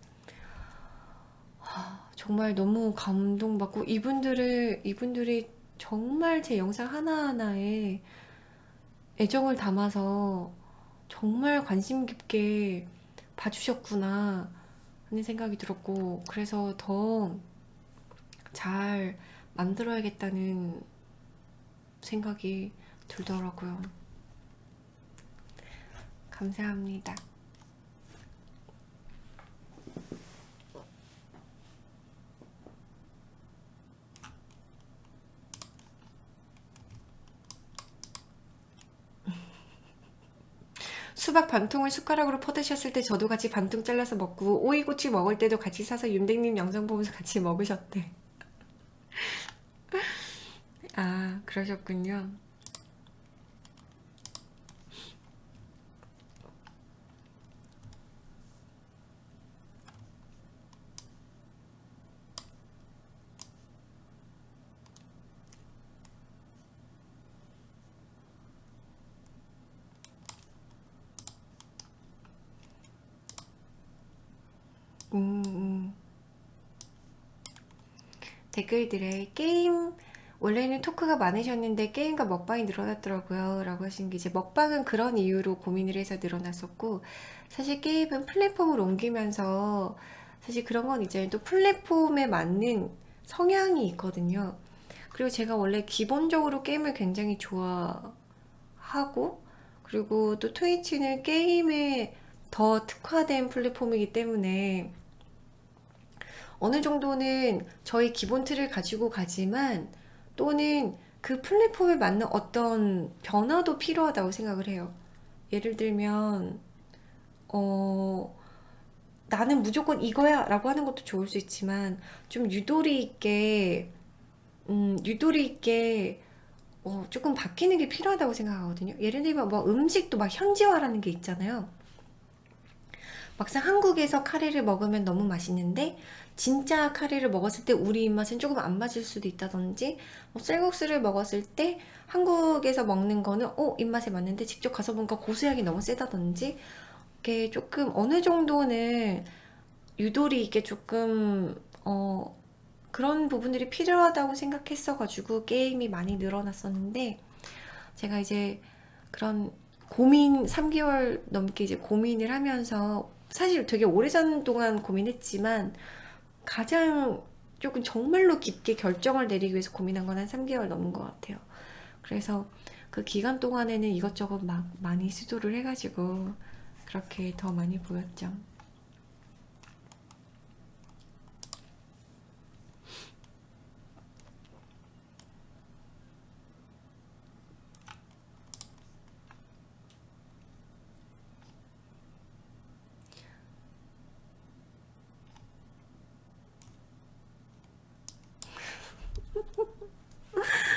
아, 정말 너무 감동받고 이분들을 이분들이 정말 제 영상 하나하나에 애정을 담아서 정말 관심 깊게 봐주셨구나 하는 생각이 들었고 그래서 더 잘 만들어야겠다는 생각이 들더라고요. 감사합니다. 수박 반통을 숟가락으로 퍼드셨을 때 저도 같이 반통 잘라서 먹고 오이고추 먹을 때도 같이 사서 윤백님 영상 보면서 같이 먹으셨대 아 그러셨군요 댓글들에 게임 원래는 토크가 많으셨는데 게임과 먹방이 늘어났더라고요 라고 하신 게 이제 먹방은 그런 이유로 고민을 해서 늘어났었고 사실 게임은 플랫폼을 옮기면서 사실 그런 건 이제 또 플랫폼에 맞는 성향이 있거든요. 그리고 제가 원래 기본적으로 게임을 굉장히 좋아하고 그리고 또 트위치는 게임에 더 특화된 플랫폼이기 때문에 어느 정도는 저희 기본 틀을 가지고 가지만 또는 그 플랫폼에 맞는 어떤 변화도 필요하다고 생각을 해요. 예를 들면 어 나는 무조건 이거야 라고 하는 것도 좋을 수 있지만 좀 유도리 있게 음, 유도리 있게 어, 조금 바뀌는 게 필요하다고 생각하거든요. 예를 들면 뭐 음식도 막 현지화라는 게 있잖아요. 막상 한국에서 카레를 먹으면 너무 맛있는데 진짜 카레를 먹었을 때 우리 입맛은 조금 안 맞을 수도 있다든지 뭐 쌀국수를 먹었을 때 한국에서 먹는 거는 어 입맛에 맞는데 직접 가서 보니까 고수향이 너무 세다든지 이게 조금 어느 정도는 유도리 있게 조금 어 그런 부분들이 필요하다고 생각했어 가지고 게임이 많이 늘어났었는데 제가 이제 그런 고민 3개월 넘게 이제 고민을 하면서 사실 되게 오래전 동안 고민했지만 가장 조금 정말로 깊게 결정을 내리기 위해서 고민한 건 한 3개월 넘은 것 같아요. 그래서 그 기간 동안에는 이것저것 막 많이 시도를 해가지고 그렇게 더 많이 보였죠.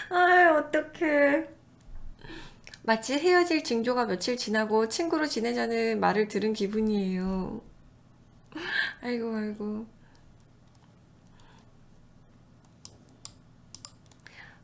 아이 어떡해. 마치 헤어질 징조가 며칠 지나고 친구로 지내자는 말을 들은 기분이에요. 아이고 아이고.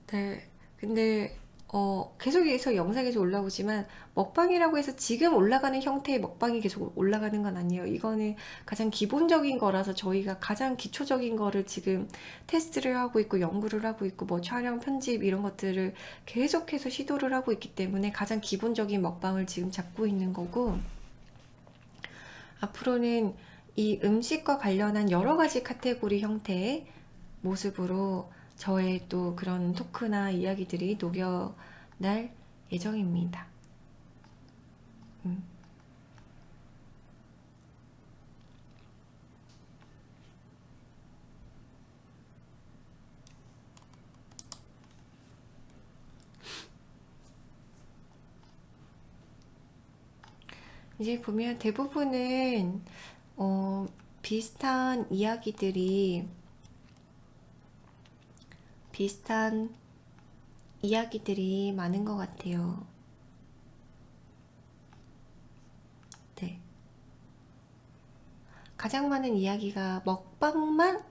네 근데 어, 계속해서 영상에서 올라오지만 먹방이라고 해서 지금 올라가는 형태의 먹방이 계속 올라가는 건 아니에요. 이거는 가장 기본적인 거라서 저희가 가장 기초적인 거를 지금 테스트를 하고 있고 연구를 하고 있고 뭐 촬영, 편집 이런 것들을 계속해서 시도를 하고 있기 때문에 가장 기본적인 먹방을 지금 잡고 있는 거고 앞으로는 이 음식과 관련한 여러 가지 카테고리 형태의 모습으로 저의 또 그런 토크나 이야기들이 녹여날 예정입니다. 음. 이제 보면 대부분은 어, 비슷한 이야기들이 비슷한 이야기들이 많은 것 같아요. 네. 가장 많은 이야기가 먹방만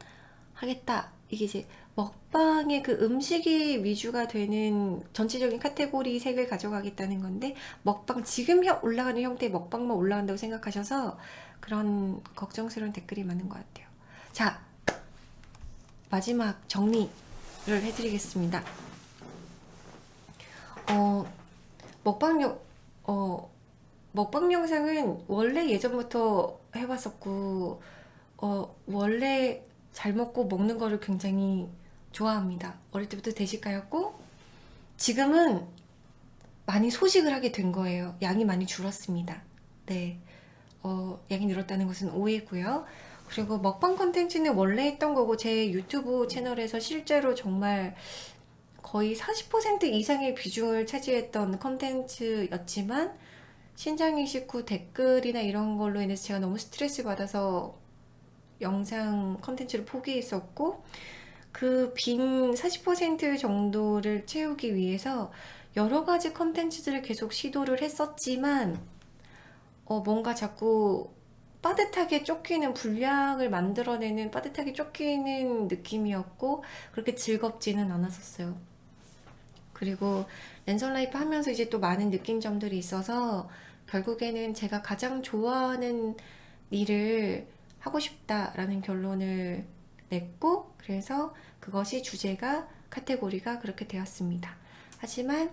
하겠다. 이게 이제 먹방의 그 음식이 위주가 되는 전체적인 카테고리 색을 가져가겠다는 건데 먹방 지금 올라가는 형태의 먹방만 올라간다고 생각하셔서 그런 걱정스러운 댓글이 많은 것 같아요. 자 마지막 정리 를 해드리겠습니다. 어, 먹방 영, 어, 먹방 영상은 원래 예전부터 해봤었고, 어, 원래 잘 먹고 먹는 거를 굉장히 좋아합니다. 어릴 때부터 대식가였고, 지금은 많이 소식을 하게 된 거예요. 양이 많이 줄었습니다. 네. 어, 양이 늘었다는 것은 오해고요. 그리고 먹방 컨텐츠는 원래 했던 거고 제 유튜브 채널에서 실제로 정말 거의 40% 이상의 비중을 차지했던 컨텐츠였지만 신장 이식 후 댓글이나 이런 걸로 인해서 제가 너무 스트레스 받아서 영상 컨텐츠를 포기했었고 그 빈 40% 정도를 채우기 위해서 여러 가지 컨텐츠들을 계속 시도를 했었지만 어, 뭔가 자꾸 빠듯하게 쫓기는 분량을 만들어내는 빠듯하게 쫓기는 느낌이었고 그렇게 즐겁지는 않았었어요. 그리고 랜선 라이프 하면서 이제 또 많은 느낀 점들이 있어서 결국에는 제가 가장 좋아하는 일을 하고 싶다라는 결론을 냈고 그래서 그것이 주제가 카테고리가 그렇게 되었습니다. 하지만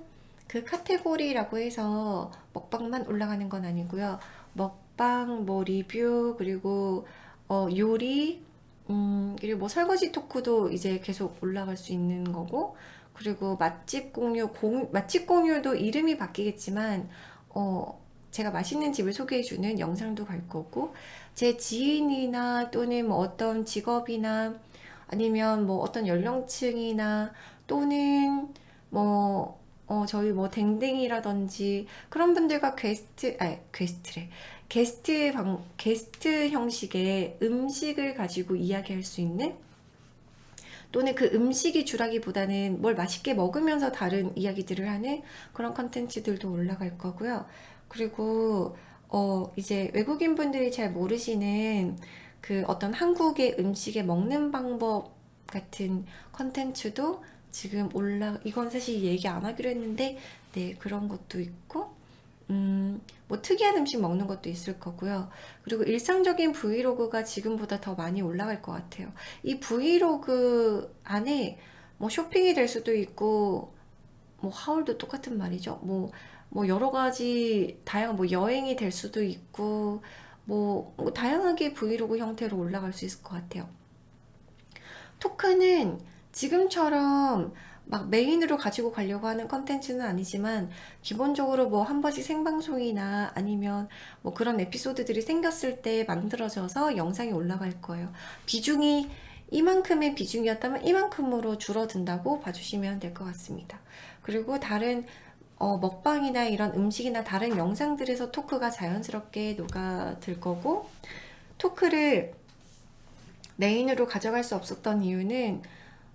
그 카테고리라고 해서 먹방만 올라가는 건 아니고요. 먹 방, 뭐 리뷰, 그리고 어, 요리, 음, 그리고 뭐 설거지 토크도 이제 계속 올라갈 수 있는 거고, 그리고 맛집 공유, 공, 맛집 공유도 이름이 바뀌겠지만, 어, 제가 맛있는 집을 소개해주는 영상도 갈 거고, 제 지인이나 또는 뭐 어떤 직업이나 아니면 뭐 어떤 연령층이나 또는 뭐 어, 저희 뭐 댕댕이라든지 그런 분들과 게스트, 아, 게스트래. 게스트 방, 게스트 형식의 음식을 가지고 이야기할 수 있는 또는 그 음식이 주라기보다는 뭘 맛있게 먹으면서 다른 이야기들을 하는 그런 컨텐츠들도 올라갈 거고요. 그리고 어, 이제 외국인 분들이 잘 모르시는 그 어떤 한국의 음식의 먹는 방법 같은 컨텐츠도 지금 올라 이건 사실 얘기 안 하기로 했는데 네 그런 것도 있고 음, 뭐 특이한 음식 먹는 것도 있을 거고요. 그리고 일상적인 브이로그가 지금보다 더 많이 올라갈 것 같아요. 이 브이로그 안에 뭐 쇼핑이 될 수도 있고 뭐 하울도 똑같은 말이죠. 뭐, 뭐 여러 가지 다양한 뭐 여행이 될 수도 있고 뭐, 뭐 다양하게 브이로그 형태로 올라갈 수 있을 것 같아요. 토크는 지금처럼 막 메인으로 가지고 가려고 하는 컨텐츠는 아니지만 기본적으로 뭐 한 번씩 생방송이나 아니면 뭐 그런 에피소드들이 생겼을 때 만들어져서 영상이 올라갈 거예요. 비중이 이만큼의 비중이었다면 이만큼으로 줄어든다고 봐주시면 될 것 같습니다. 그리고 다른 어, 먹방이나 이런 음식이나 다른 영상들에서 토크가 자연스럽게 녹아들 거고 토크를 메인으로 가져갈 수 없었던 이유는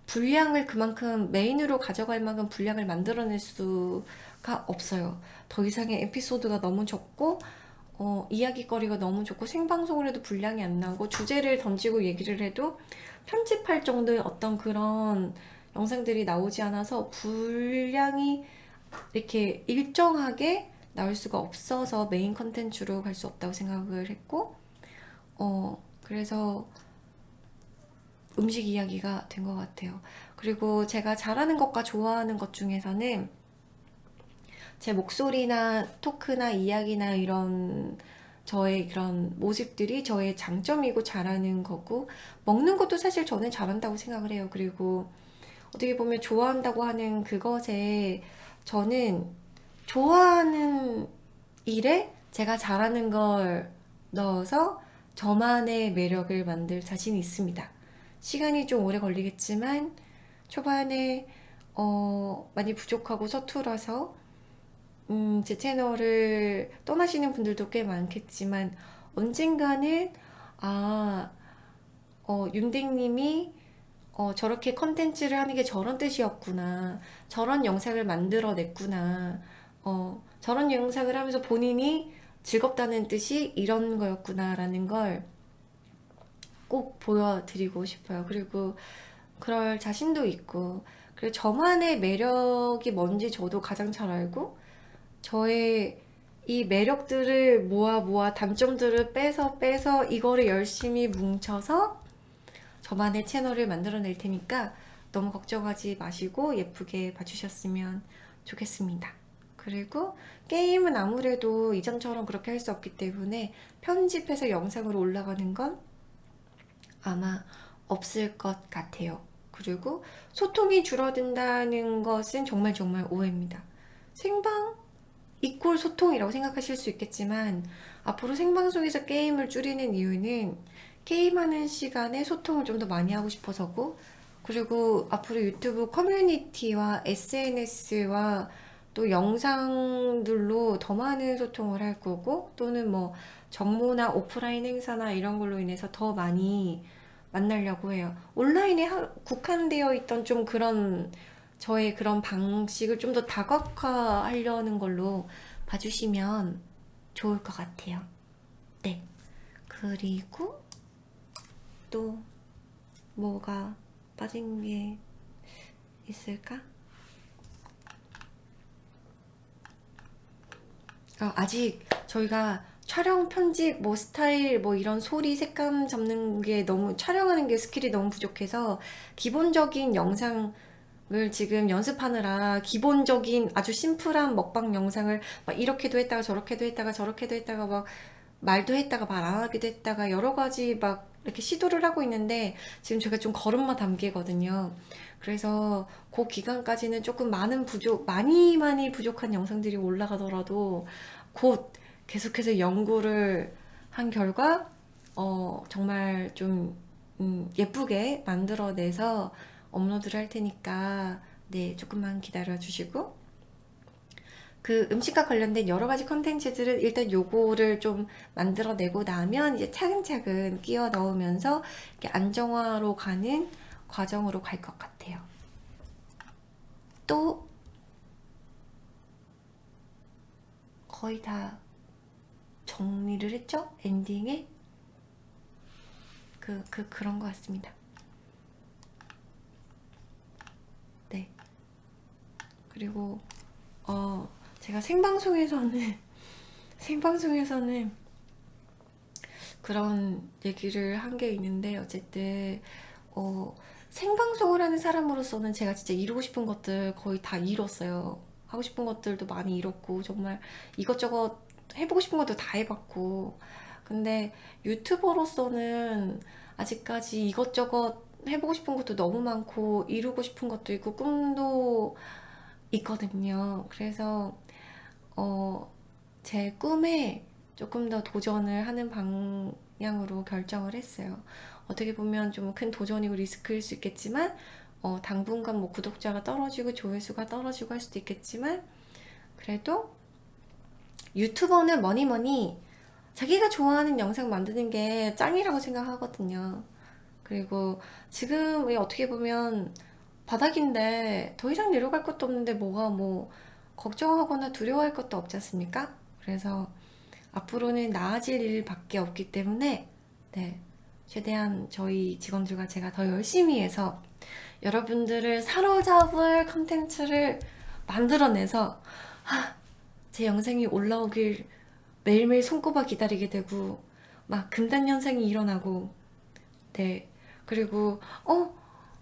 분량을 그만큼 메인으로 가져갈 만큼 분량을 만들어낼 수가 없어요. 더 이상의 에피소드가 너무 적고 어, 이야기거리가 너무 좋고 생방송을 해도 분량이 안 나오고 주제를 던지고 얘기를 해도 편집할 정도의 어떤 그런 영상들이 나오지 않아서 분량이 이렇게 일정하게 나올 수가 없어서 메인 컨텐츠로 갈 수 없다고 생각을 했고 어 그래서 음식 이야기가 된 것 같아요. 그리고 제가 잘하는 것과 좋아하는 것 중에서는 제 목소리나 토크나 이야기나 이런 저의 그런 모습들이 저의 장점이고 잘하는 거고 먹는 것도 사실 저는 잘한다고 생각을 해요. 그리고 어떻게 보면 좋아한다고 하는 그것에 저는 좋아하는 일에 제가 잘하는 걸 넣어서 저만의 매력을 만들 자신이 있습니다. 시간이 좀 오래 걸리겠지만 초반에 어, 많이 부족하고 서툴어서 음, 제 채널을 떠나시는 분들도 꽤 많겠지만 언젠가는 아 어, 윤댕님이 어, 저렇게 컨텐츠를 하는 게 저런 뜻이었구나. 저런 영상을 만들어냈구나. 어, 저런 영상을 하면서 본인이 즐겁다는 뜻이 이런 거였구나 라는 걸 꼭 보여드리고 싶어요. 그리고 그럴 자신도 있고 그리고 저만의 매력이 뭔지 저도 가장 잘 알고 저의 이 매력들을 모아 모아 단점들을 빼서 빼서 이거를 열심히 뭉쳐서 저만의 채널을 만들어낼 테니까 너무 걱정하지 마시고 예쁘게 봐주셨으면 좋겠습니다. 그리고 게임은 아무래도 이전처럼 그렇게 할 수 없기 때문에 편집해서 영상으로 올라가는 건 아마 없을 것 같아요. 그리고 소통이 줄어든다는 것은 정말 정말 오해입니다. 생방 이꼴 소통이라고 생각하실 수 있겠지만 앞으로 생방송에서 게임을 줄이는 이유는 게임하는 시간에 소통을 좀 더 많이 하고 싶어서고 그리고 앞으로 유튜브 커뮤니티와 SNS와 또 영상들로 더 많은 소통을 할 거고 또는 뭐 정모나 오프라인 행사나 이런 걸로 인해서 더 많이 만나려고 해요. 온라인에 하- 국한되어 있던 좀 그런 저의 그런 방식을 좀 더 다각화하려는 걸로 봐주시면 좋을 것 같아요. 네. 그리고 또 뭐가 빠진 게 있을까? 아, 아직 저희가 촬영, 편집, 뭐 스타일, 뭐 이런 소리, 색감 잡는 게 너무 촬영하는 게 스킬이 너무 부족해서 기본적인 영상을 지금 연습하느라 기본적인 아주 심플한 먹방 영상을 막 이렇게도 했다가 저렇게도 했다가 저렇게도 했다가 막 말도 했다가 말 안 하기도 했다가 여러 가지 막 이렇게 시도를 하고 있는데 지금 제가 좀 걸음마 단계거든요. 그래서 그 기간까지는 조금 많은 부족, 많이 많이 부족한 영상들이 올라가더라도 곧 계속해서 연구를 한 결과 어, 정말 좀 음, 예쁘게 만들어내서 업로드를 할 테니까 네, 조금만 기다려 주시고 그 음식과 관련된 여러 가지 컨텐츠들은 일단 요거를 좀 만들어내고 나면 이제 차근차근 끼워 넣으면서 이렇게 안정화로 가는 과정으로 갈 것 같아요. 또 거의 다 정리를 했죠? 엔딩에? 그, 그, 그런 것 같습니다. 네. 그리고, 어, 제가 생방송에서는, 생방송에서는 그런 얘기를 한 게 있는데, 어쨌든, 어, 생방송을 하는 사람으로서는 제가 진짜 이루고 싶은 것들 거의 다 이뤘어요. 하고 싶은 것들도 많이 이뤘고, 정말 이것저것 해보고 싶은 것도 다 해봤고. 근데 유튜버로서는 아직까지 이것저것 해보고 싶은 것도 너무 많고, 이루고 싶은 것도 있고, 꿈도 있거든요. 그래서, 어, 제 꿈에 조금 더 도전을 하는 방향으로 결정을 했어요. 어떻게 보면 좀 큰 도전이고 리스크일 수 있겠지만, 어, 당분간 뭐 구독자가 떨어지고 조회수가 떨어지고 할 수도 있겠지만, 그래도 유튜버는 뭐니 뭐니 자기가 좋아하는 영상 만드는 게 짱이라고 생각하거든요. 그리고 지금 어떻게 보면 바닥인데 더 이상 내려갈 것도 없는데 뭐가 뭐 걱정하거나 두려워할 것도 없지 않습니까? 그래서 앞으로는 나아질 일밖에 없기 때문에 네, 최대한 저희 직원들과 제가 더 열심히 해서 여러분들을 사로잡을 컨텐츠를 만들어내서 아, 제 영상이 올라오길 매일매일 손꼽아 기다리게 되고 막 금단 현상이 일어나고 네 그리고 어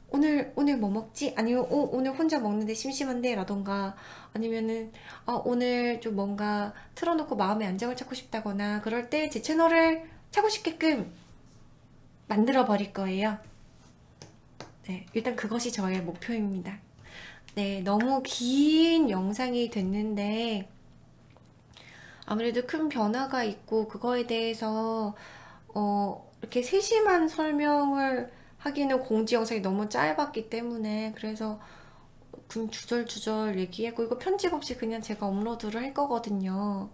오늘 오늘 뭐 먹지? 아니면 어, 오늘 혼자 먹는데 심심한데 라던가 아니면은 어, 오늘 좀 뭔가 틀어놓고 마음의 안정을 찾고 싶다거나 그럴 때 제 채널을 찾고 싶게끔 만들어 버릴 거예요. 네, 일단 그것이 저의 목표입니다. 네, 너무 긴 영상이 됐는데 아무래도 큰 변화가 있고 그거에 대해서 어, 이렇게 세심한 설명을 하기는 공지 영상이 너무 짧았기 때문에 그래서 그냥 주절주절 얘기했고 이거 편집 없이 그냥 제가 업로드를 할 거거든요.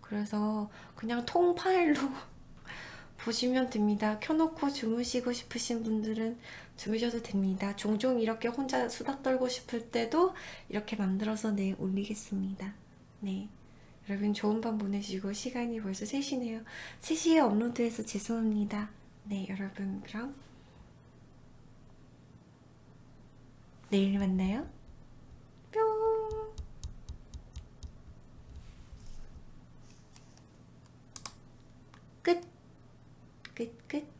그래서 그냥 통 파일로 보시면 됩니다. 켜놓고 주무시고 싶으신 분들은 주무셔도 됩니다. 종종 이렇게 혼자 수다 떨고 싶을 때도 이렇게 만들어서 내 올리겠습니다. 네. 여러분 좋은 밤 보내시고 시간이 벌써 3시네요. 3시에 업로드해서 죄송합니다. 네, 여러분 그럼 내일 만나요. 뿅! 끝! 끝, 끝.